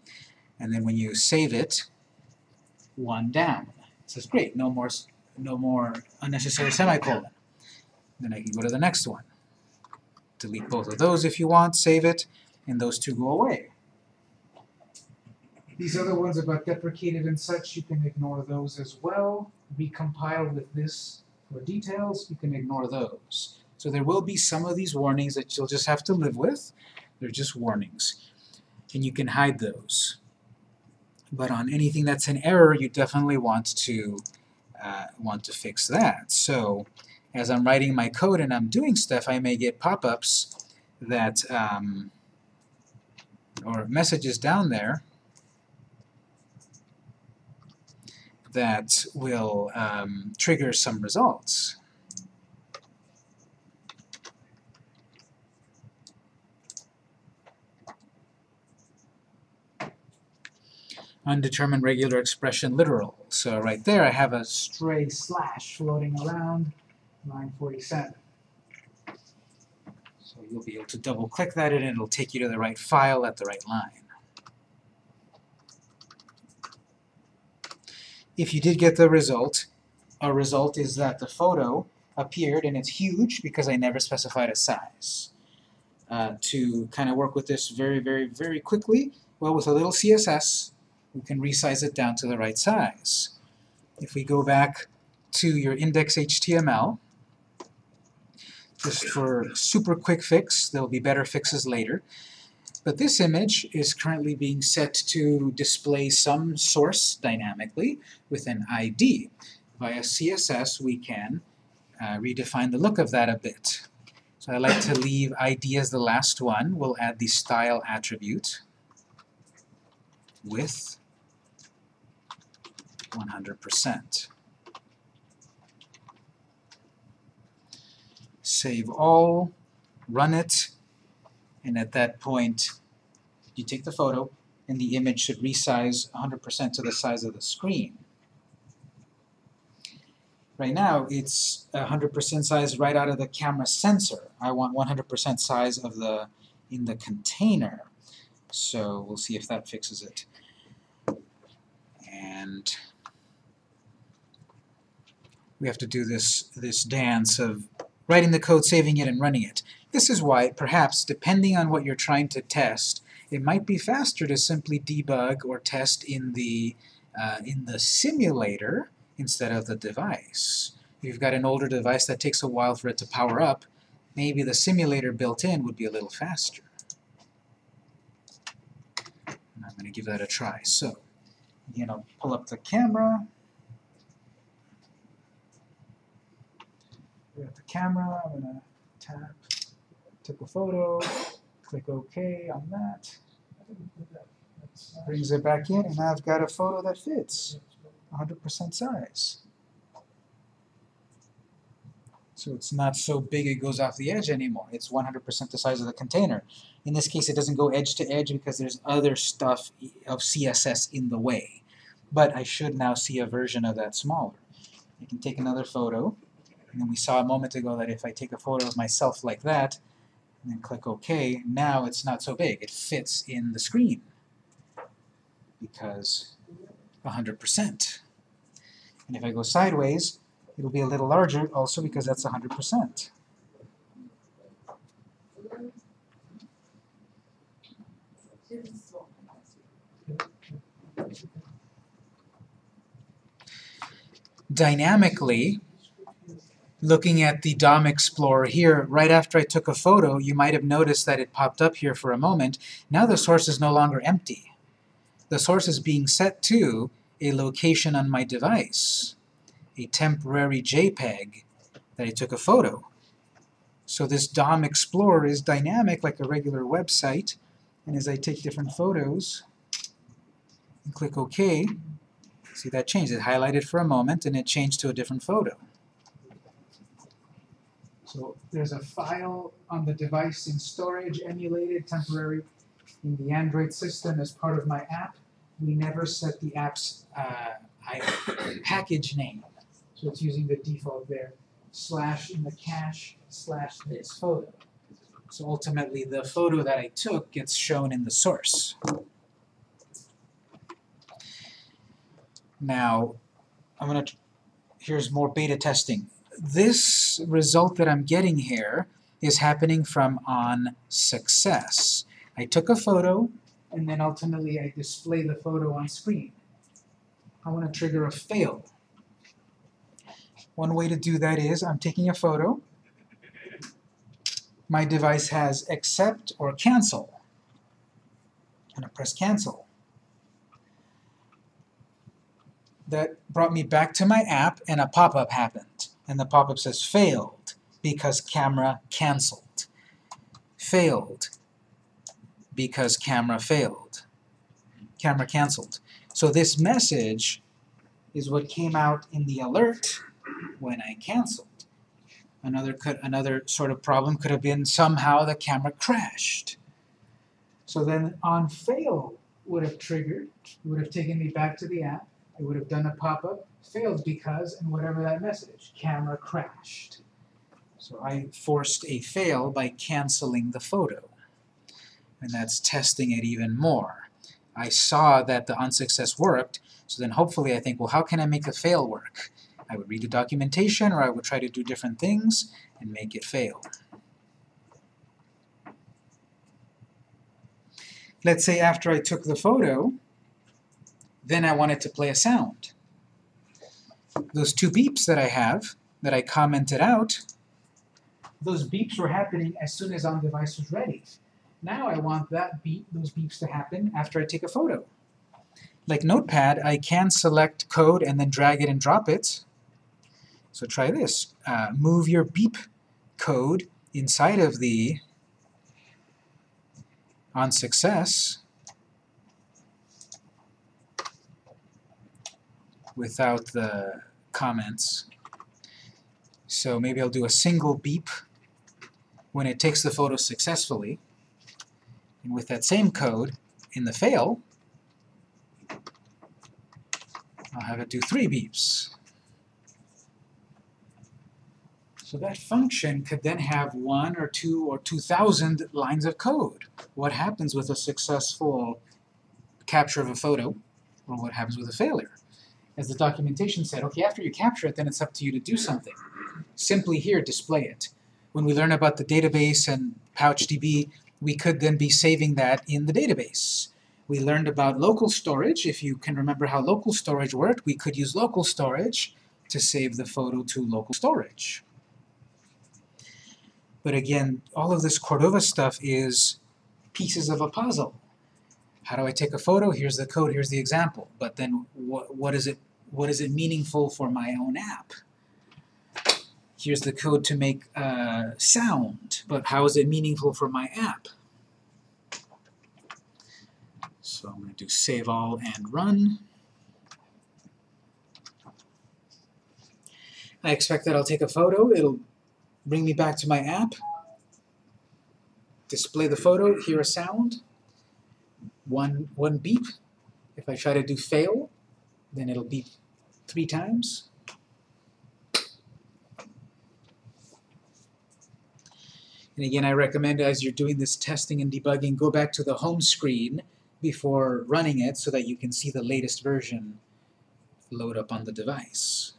and then when you save it, one down. It says, great, no more, no more unnecessary semicolon. Then I can go to the next one. Delete both of those if you want, save it, and those two go away. These other ones about deprecated and such, you can ignore those as well. Recompile with this for details, you can ignore those. So there will be some of these warnings that you'll just have to live with. They're just warnings. And you can hide those. But on anything that's an error, you definitely want to uh, want to fix that. So as I'm writing my code and I'm doing stuff, I may get pop-ups that um, or messages down there that will um, trigger some results. Undetermined regular expression literal. So right there I have a stray slash floating around line 47. So you'll be able to double click that and it'll take you to the right file at the right line. If you did get the result, a result is that the photo appeared and it's huge because I never specified a size. Uh, to kind of work with this very, very, very quickly, well, with a little CSS, we can resize it down to the right size. If we go back to your index.html, just for super quick fix, there'll be better fixes later. But this image is currently being set to display some source dynamically with an ID. Via CSS, we can uh, redefine the look of that a bit. So I like to leave ID as the last one. We'll add the style attribute with 100%. Save all, run it, and at that point you take the photo and the image should resize 100% to the size of the screen. Right now it's 100% size right out of the camera sensor. I want 100% size of the in the container. So we'll see if that fixes it. And we have to do this this dance of writing the code, saving it, and running it. This is why, perhaps, depending on what you're trying to test, it might be faster to simply debug or test in the uh, in the simulator instead of the device. If you've got an older device that takes a while for it to power up, maybe the simulator built in would be a little faster. And I'm going to give that a try. So, you know, pull up the camera. We got the camera. I'm going to tap, take a photo, click OK on that. Brings it back in, and I've got a photo that fits. 100% size. So it's not so big it goes off the edge anymore. It's 100% the size of the container. In this case, it doesn't go edge to edge because there's other stuff of CSS in the way. But I should now see a version of that smaller. I can take another photo, and then we saw a moment ago that if I take a photo of myself like that, and then click OK, now it's not so big. It fits in the screen because 100%. And if I go sideways, it'll be a little larger also because that's 100%. Dynamically, looking at the DOM Explorer here, right after I took a photo, you might have noticed that it popped up here for a moment. Now the source is no longer empty. The source is being set to a location on my device, a temporary JPEG that I took a photo. So this DOM Explorer is dynamic like a regular website, and as I take different photos and click OK, see that changed. It highlighted for a moment and it changed to a different photo. So there's a file on the device in storage, emulated, temporary, in the Android system as part of my app. We never set the app's uh, package name. So it's using the default there, slash in the cache, slash this photo. So ultimately the photo that I took gets shown in the source. Now, I'm gonna, here's more beta testing. This result that I'm getting here is happening from on success. I took a photo, and then ultimately I display the photo on screen. I want to trigger a fail. One way to do that is I'm taking a photo. My device has accept or cancel. And to press cancel. That brought me back to my app and a pop-up happened. And the pop-up says failed because camera canceled. Failed because camera failed. Camera canceled. So this message is what came out in the alert when I canceled. Another could another sort of problem could have been somehow the camera crashed. So then on fail would have triggered, it would have taken me back to the app, it would have done a pop-up, failed because, and whatever that message, camera crashed. So I forced a fail by canceling the photo. And that's testing it even more. I saw that the on success worked, so then hopefully I think, well, how can I make the fail work? I would read the documentation, or I would try to do different things and make it fail. Let's say after I took the photo, then I wanted to play a sound. Those two beeps that I have, that I commented out, those beeps were happening as soon as on-device was ready. Now I want that beep, those beeps to happen after I take a photo. Like Notepad, I can select code and then drag it and drop it. So try this. Uh, move your beep code inside of the on success without the comments. So maybe I'll do a single beep when it takes the photo successfully. And with that same code, in the fail, I'll have it do three beeps. So that function could then have one or two or 2,000 lines of code. What happens with a successful capture of a photo, or what happens with a failure? As the documentation said, okay, after you capture it, then it's up to you to do something. Simply here, display it. When we learn about the database and PouchDB, we could then be saving that in the database. We learned about local storage. If you can remember how local storage worked, we could use local storage to save the photo to local storage. But again, all of this Cordova stuff is pieces of a puzzle. How do I take a photo? Here's the code, here's the example. But then what, what, is, it, what is it meaningful for my own app? Here's the code to make uh, sound, but how is it meaningful for my app? So I'm going to do save all and run. I expect that I'll take a photo, it'll bring me back to my app, display the photo, hear a sound, one, one beep. If I try to do fail, then it'll beep three times. And again, I recommend as you're doing this testing and debugging, go back to the home screen before running it so that you can see the latest version load up on the device.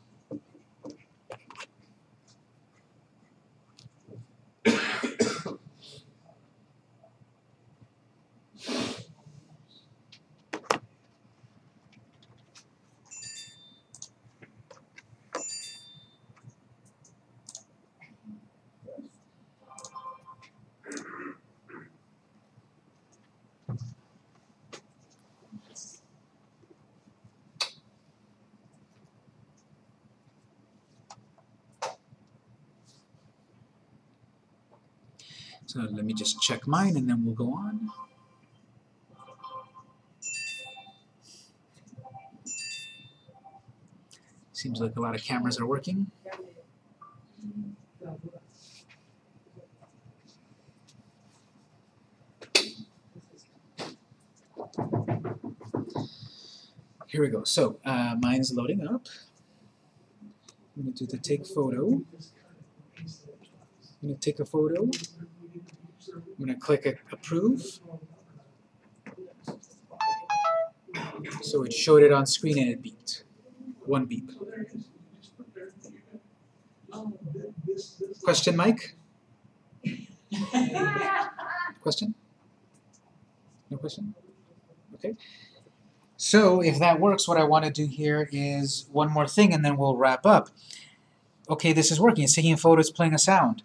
Just check mine and then we'll go on. Seems like a lot of cameras are working. Here we go. So uh, mine's loading up. I'm going to do the take photo. I'm going to take a photo. I'm going to click approve. So it showed it on screen and it beeped. One beep. Question, Mike? Question? No question? Okay. So if that works, what I want to do here is one more thing and then we'll wrap up. Okay, this is working. It's taking a photo, it's playing a sound.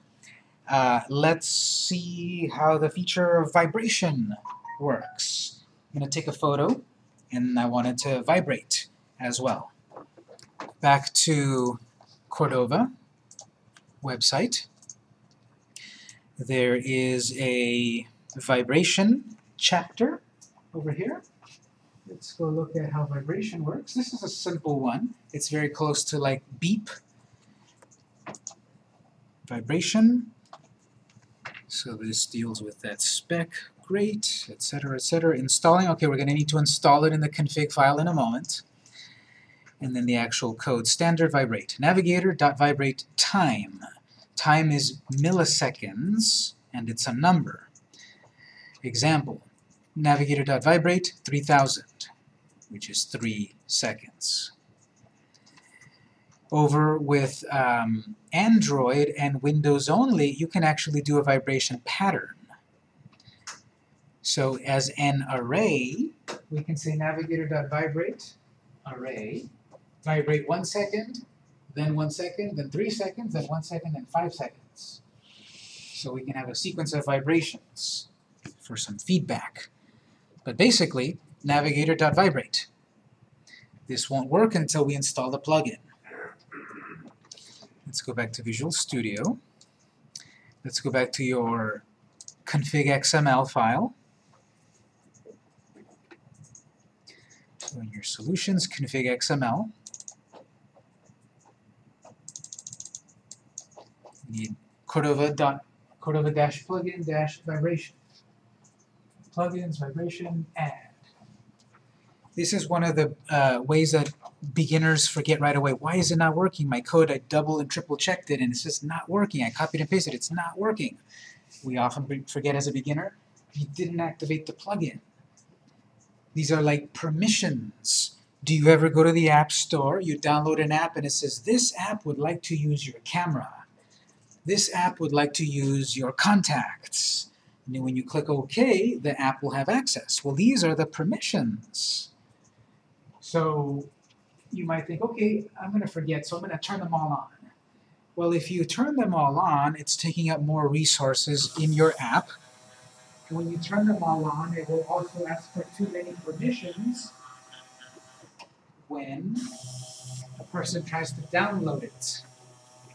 Uh, let's see how the feature of vibration works. I'm going to take a photo and I want it to vibrate as well. Back to Cordova website. There is a vibration chapter over here. Let's go look at how vibration works. This is a simple one. It's very close to like beep. Vibration. So this deals with that spec. Great, etc., etc. Installing. Okay, we're going to need to install it in the config file in a moment. And then the actual code. Standard vibrate. Navigator dot vibrate time. Time is milliseconds, and it's a number. Example. Navigator.vibrate 3000, which is 3 seconds. Over with um, Android and Windows only, you can actually do a vibration pattern. So as an array, we can say navigator.vibrate, array, vibrate 1 second, then 1 second, then 3 seconds, then 1 second, then 5 seconds. So we can have a sequence of vibrations for some feedback. But basically, navigator.vibrate. This won't work until we install the plugin. Let's go back to Visual Studio. Let's go back to your config XML file. So in your solutions, config XML. We need Cordova dot Cordova dash plugin dash vibration plugins, vibration, add. This is one of the uh, ways that beginners forget right away. Why is it not working? My code, I double and triple checked it and it's just not working. I copied and pasted, it's not working. We often forget as a beginner, you didn't activate the plugin. These are like permissions. Do you ever go to the App Store, you download an app and it says, this app would like to use your camera. This app would like to use your contacts. And then when you click OK, the app will have access. Well, these are the permissions. So you might think, okay, I'm going to forget, so I'm going to turn them all on. Well, if you turn them all on, it's taking up more resources in your app. And when you turn them all on, it will also ask for too many permissions when a person tries to download it.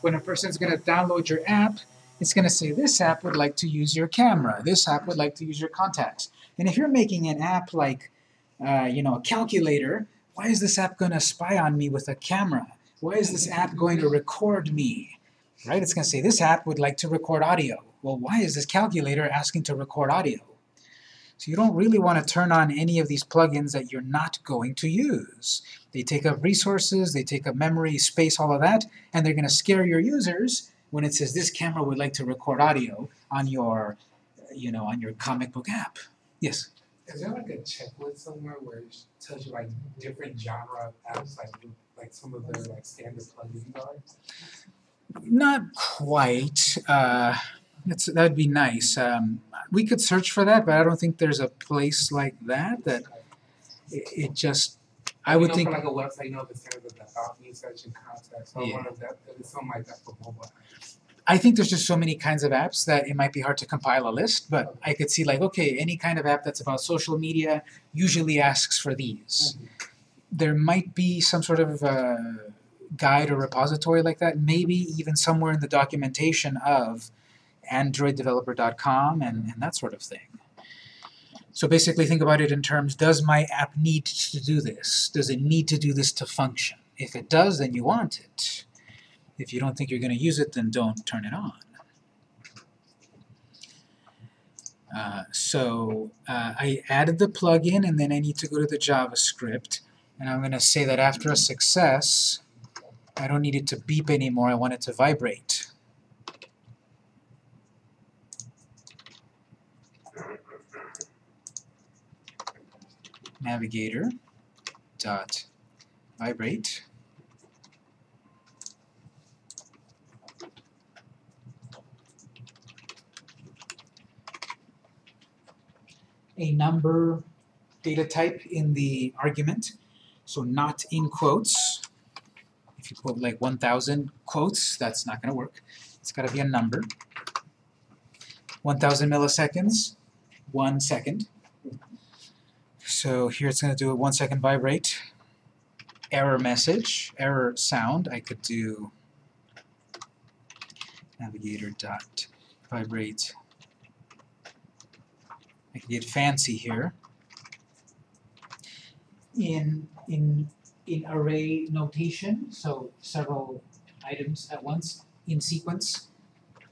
When a person's going to download your app, it's going to say this app would like to use your camera, this app would like to use your contacts. And if you're making an app like, uh, you know, a calculator, why is this app going to spy on me with a camera? Why is this app going to record me? Right? It's going to say this app would like to record audio. Well, why is this calculator asking to record audio? So you don't really want to turn on any of these plugins that you're not going to use. They take up resources, they take up memory, space, all of that, and they're going to scare your users when it says this camera would like to record audio on your, you know, on your comic book app. Yes? Is there like a checklist somewhere where it tells you like different genre of apps, like like some of the like standard plugins are? Not quite. Uh, that's, that'd be nice. Um, we could search for that, but I don't think there's a place like that that it, it just, I You would know, think, like a website, you know, the standard the me search and contacts. So I Yeah. wonder if that if it's something like that for mobile apps. I think there's just so many kinds of apps that it might be hard to compile a list, but I could see like, okay, any kind of app that's about social media usually asks for these. There might be some sort of uh, guide or repository like that, maybe even somewhere in the documentation of androiddeveloper.com and, and that sort of thing. So basically think about it in terms, does my app need to do this? Does it need to do this to function? If it does, then you want it. If you don't think you're going to use it, then don't turn it on. Uh, so uh, I added the plugin and then I need to go to the JavaScript and I'm going to say that after a success I don't need it to beep anymore, I want it to vibrate. Navigator dot vibrate a number data type in the argument, so not in quotes. If you quote like 1,000 quotes, that's not going to work. It's got to be a number. 1,000 milliseconds, one second. So here it's going to do a one second vibrate. Error message, error sound. I could do navigator dot vibrate I can get fancy here. In, in, in array notation, so several items at once in sequence,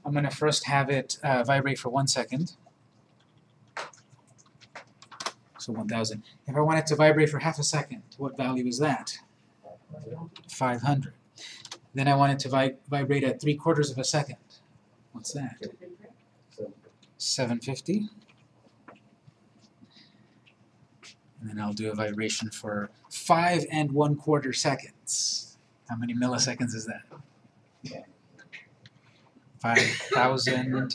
I'm going to first have it uh, vibrate for one second. So 1000. If I want it to vibrate for half a second, what value is that? 500. Then I want it to vi vibrate at three quarters of a second. What's that? 750. And then I'll do a vibration for five and one quarter seconds. How many milliseconds is that? Five thousand and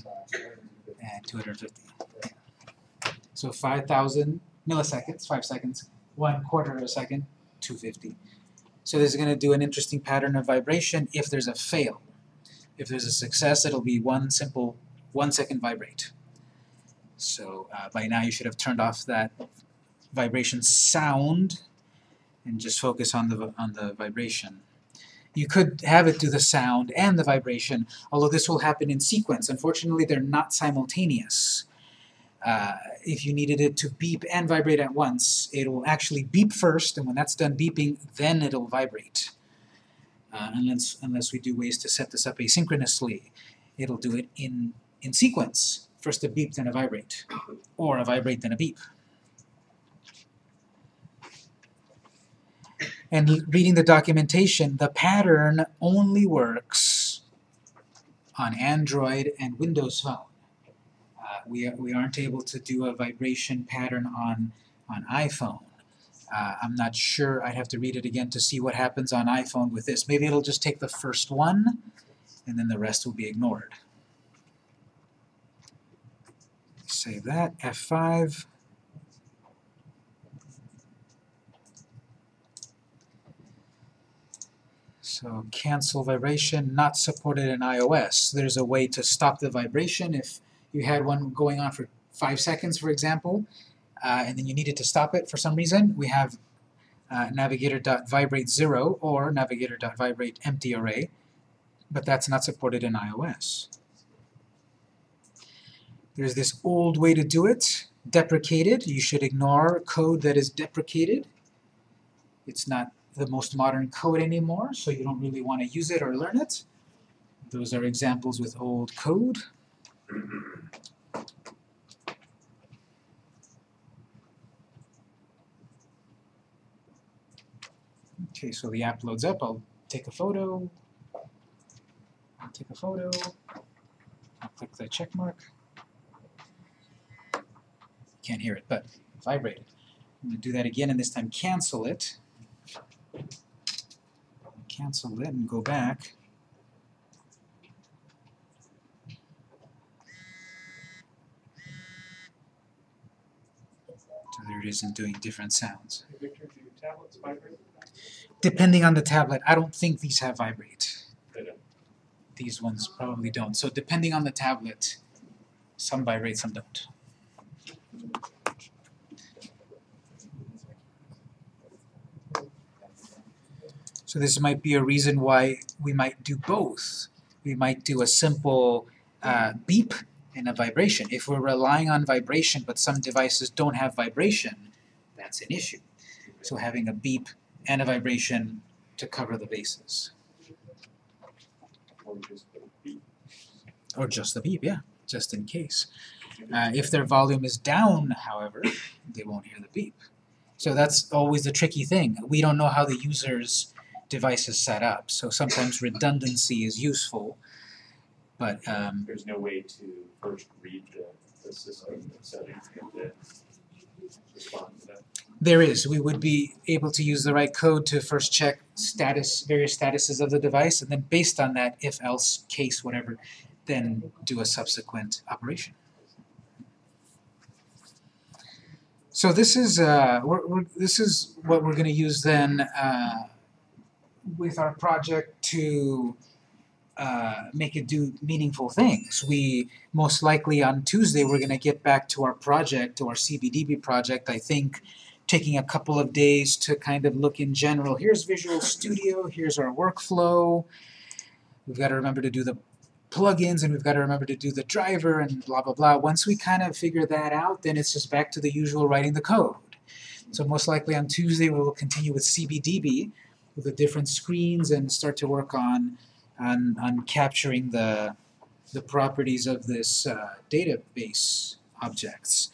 two hundred fifty. So five thousand milliseconds, five seconds, one quarter of a second, two fifty. So this is going to do an interesting pattern of vibration if there's a fail. If there's a success, it'll be one simple one second vibrate. So uh, by now you should have turned off that vibration sound and just focus on the on the vibration. You could have it do the sound and the vibration, although this will happen in sequence. Unfortunately, they're not simultaneous. Uh, if you needed it to beep and vibrate at once, it will actually beep first, and when that's done beeping, then it'll vibrate. Uh, unless, unless we do ways to set this up asynchronously, it'll do it in, in sequence. First a beep, then a vibrate, or a vibrate, then a beep. And reading the documentation, the pattern only works on Android and Windows Phone. Uh, we, we aren't able to do a vibration pattern on, on iPhone. Uh, I'm not sure, I'd have to read it again to see what happens on iPhone with this. Maybe it'll just take the first one, and then the rest will be ignored. Save that, F5. So cancel vibration, not supported in iOS. There's a way to stop the vibration if you had one going on for five seconds, for example, uh, and then you needed to stop it for some reason. We have uh, navigator.vibrate 0 or navigator.vibrate empty array, but that's not supported in iOS. There's this old way to do it, deprecated. You should ignore code that is deprecated. It's not the most modern code anymore, so you don't really want to use it or learn it. Those are examples with old code. Okay, so the app loads up. I'll take a photo. I'll take a photo. I'll click the check mark. Can't hear it, but vibrate it. I'm going to do that again, and this time cancel it cancel it and go back. So there it is and doing different sounds. Depending on the tablet, I don't think these have vibrate. These ones probably don't. So depending on the tablet, some vibrate, some don't. So this might be a reason why we might do both. We might do a simple uh, beep and a vibration. If we're relying on vibration but some devices don't have vibration, that's an issue. So having a beep and a vibration to cover the bases. Or just the beat. Or just the beep, yeah, just in case. Uh, if their volume is down, however, they won't hear the beep. So that's always the tricky thing. We don't know how the user's device is set up, so sometimes redundancy is useful. But um, There's no way to first read the, the system settings and then respond to that. there is, we would be able to use the right code to first check status, various statuses of the device, and then based on that, if else, case, whatever, then do a subsequent operation. So this is uh, we're, we're, this is what we're going to use then uh, with our project to uh, make it do meaningful things. We most likely on Tuesday we're going to get back to our project, to our CBDB project. I think taking a couple of days to kind of look in general. Here's Visual Studio. Here's our workflow. We've got to remember to do the plugins and we've got to remember to do the driver and blah blah blah. Once we kind of figure that out, then it's just back to the usual writing the code. So most likely on Tuesday we will continue with CBDB with the different screens and start to work on on, on capturing the the properties of this uh, database objects.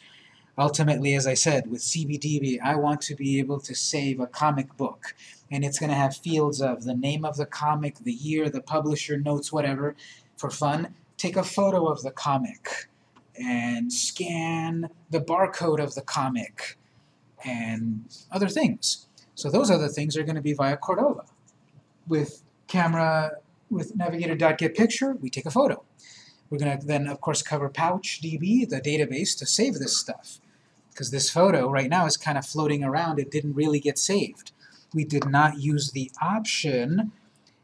Ultimately, as I said, with CBDB, I want to be able to save a comic book, and it's going to have fields of the name of the comic, the year, the publisher, notes, whatever, for fun, take a photo of the comic and scan the barcode of the comic and other things. So those other things are going to be via Cordova. With camera, with navigator.getPicture, we take a photo. We're going to then, of course, cover PouchDB, the database, to save this stuff. Because this photo right now is kind of floating around. It didn't really get saved. We did not use the option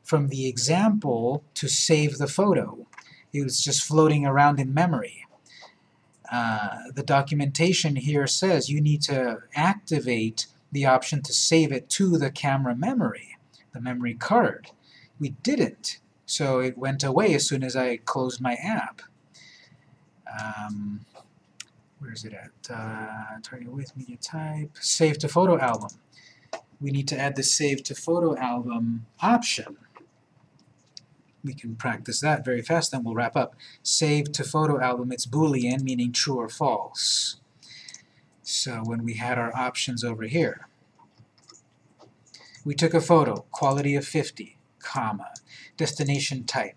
from the example to save the photo. It was just floating around in memory. Uh, the documentation here says you need to activate the option to save it to the camera memory, the memory card. We didn't, so it went away as soon as I closed my app. Um, where is it at? Uh, target with media type, save to photo album. We need to add the save to photo album option we can practice that very fast, then we'll wrap up. Save to photo album, it's Boolean, meaning true or false. So when we had our options over here, we took a photo, quality of 50, comma, destination type.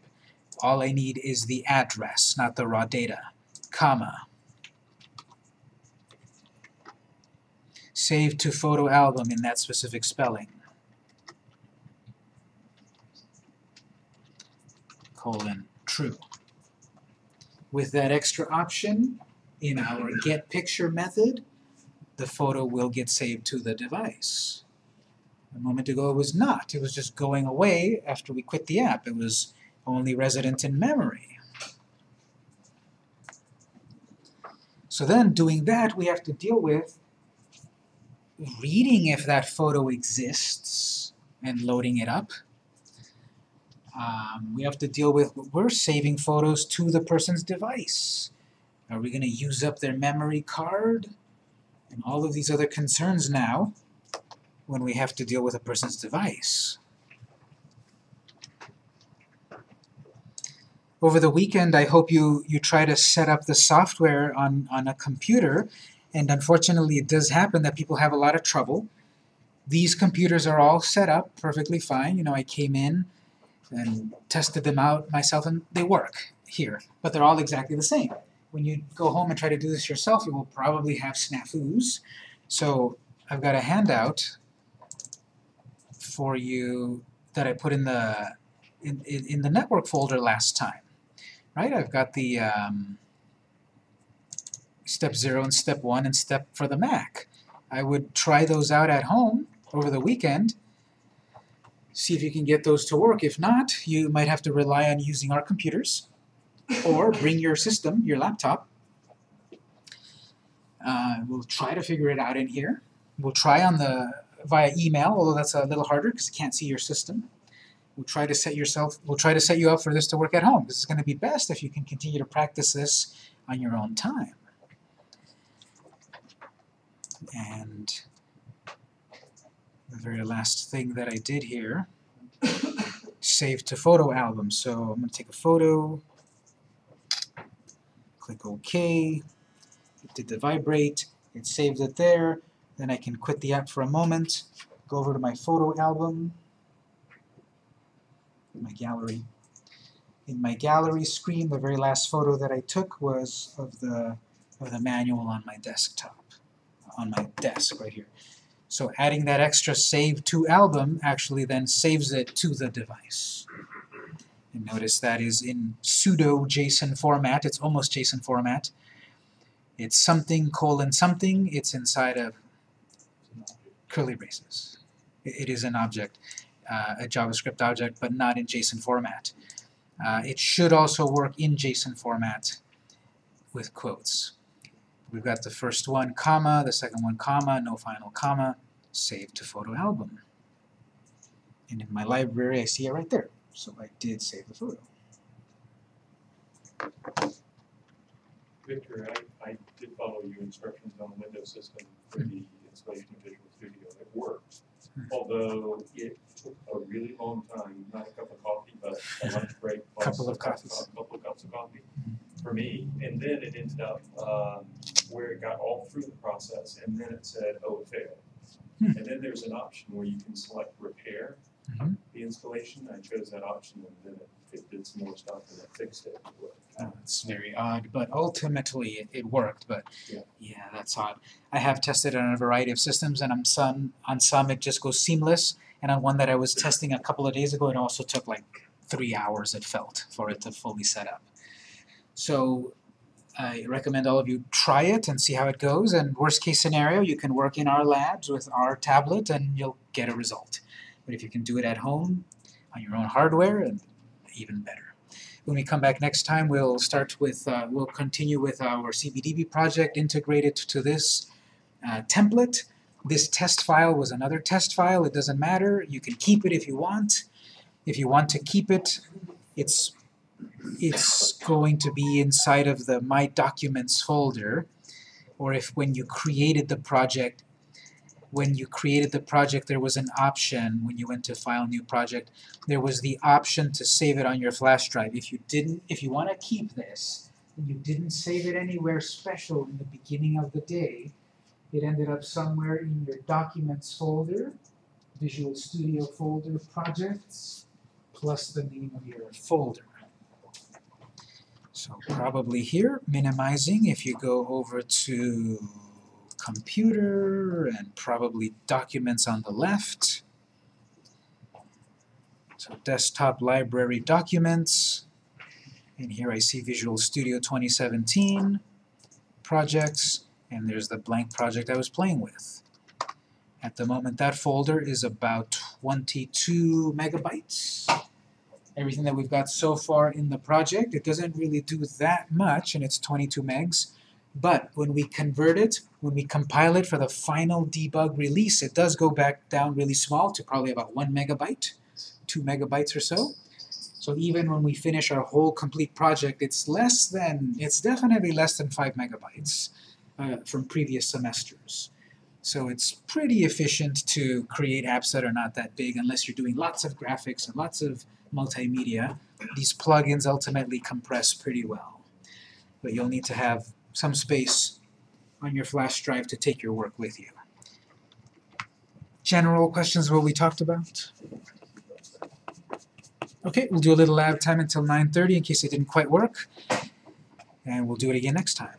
All I need is the address, not the raw data, comma. Save to photo album in that specific spelling. colon true. With that extra option, in our get picture method, the photo will get saved to the device. A moment ago it was not. It was just going away after we quit the app. It was only resident in memory. So then, doing that, we have to deal with reading if that photo exists and loading it up. Um, we have to deal with, we're saving photos to the person's device. Are we going to use up their memory card? And all of these other concerns now when we have to deal with a person's device. Over the weekend, I hope you, you try to set up the software on, on a computer, and unfortunately it does happen that people have a lot of trouble. These computers are all set up perfectly fine. You know, I came in, and tested them out myself, and they work here, but they're all exactly the same. When you go home and try to do this yourself, you will probably have snafus. So I've got a handout for you that I put in the in, in, in the network folder last time. Right? I've got the um, step 0 and step 1 and step for the Mac. I would try those out at home over the weekend see if you can get those to work. If not, you might have to rely on using our computers or bring your system, your laptop. Uh, we'll try to figure it out in here. We'll try on the via email, although that's a little harder because you can't see your system. we'll try to set yourself, we'll try to set you up for this to work at home. This is going to be best if you can continue to practice this on your own time. And the very last thing that I did here, save to photo album. So I'm going to take a photo, click OK, it did the vibrate, it saved it there, then I can quit the app for a moment, go over to my photo album, my gallery. In my gallery screen, the very last photo that I took was of the, of the manual on my desktop, on my desk right here. So adding that extra save to album actually then saves it to the device. And notice that is in pseudo JSON format, it's almost JSON format. It's something colon something, it's inside of curly braces. It it is an object, uh, a JavaScript object, but not in JSON format. Uh, it should also work in JSON format with quotes. We've got the first one, comma, the second one, comma, no final comma, save to photo album. And in my library, I see it right there. So I did save the photo. Victor, I, I did follow your instructions on the Windows system for the installation of Visual Studio. It worked. Although it took a really long time, not a cup of coffee, but a lunch break. plus Couple of a cup- coffees. A couple of cups of coffee for me. And then it ended up, um, where it got all through the process and then it said, oh, it failed. Hmm. And then there's an option where you can select repair Mhm. the installation. I chose that option and then it, it did some more stuff and it fixed it. It's very odd, but ultimately it, it worked, but Yeah. that's odd. I have tested it on a variety of systems and on some, on some it just goes seamless, and on one that I was testing a couple of days ago, it also took like three hours it felt for it to fully set up. So I recommend all of you try it and see how it goes, and worst case scenario, you can work in our labs with our tablet and you'll get a result. But if you can do it at home, on your own hardware, even better. When we come back next time, we'll start with, uh, we'll continue with our CBDB project integrated to this uh, template. This test file was another test file, it doesn't matter, you can keep it if you want. If you want to keep it, it's, it's going to be inside of the My Documents folder, or if when you created the project, when you created the project there was an option, when you went to File New Project, there was the option to save it on your flash drive. If you didn't, if you want to keep this, and you didn't save it anywhere special in the beginning of the day, it ended up somewhere in your Documents folder, Visual Studio folder, Projects, plus the name of your folder. So probably here, minimizing, if you go over to Computer and probably Documents on the left, so desktop library documents, and here I see Visual Studio 2017, projects, and there's the blank project I was playing with. At the moment that folder is about 22 megabytes. Everything that we've got so far in the project, it doesn't really do that much, and it's 22 megs. But when we convert it, when we compile it for the final debug release, it does go back down really small to probably about 1 megabyte, 2 megabytes or so. So even when we finish our whole complete project, it's less than, it's definitely less than 5 megabytes uh, from previous semesters. So it's pretty efficient to create apps that are not that big unless you're doing lots of graphics and lots of multimedia. These plugins ultimately compress pretty well. But you'll need to have some space on your flash drive to take your work with you. General questions what we talked about? Okay, we'll do a little lab time until 9.30 in case it didn't quite work. And we'll do it again next time.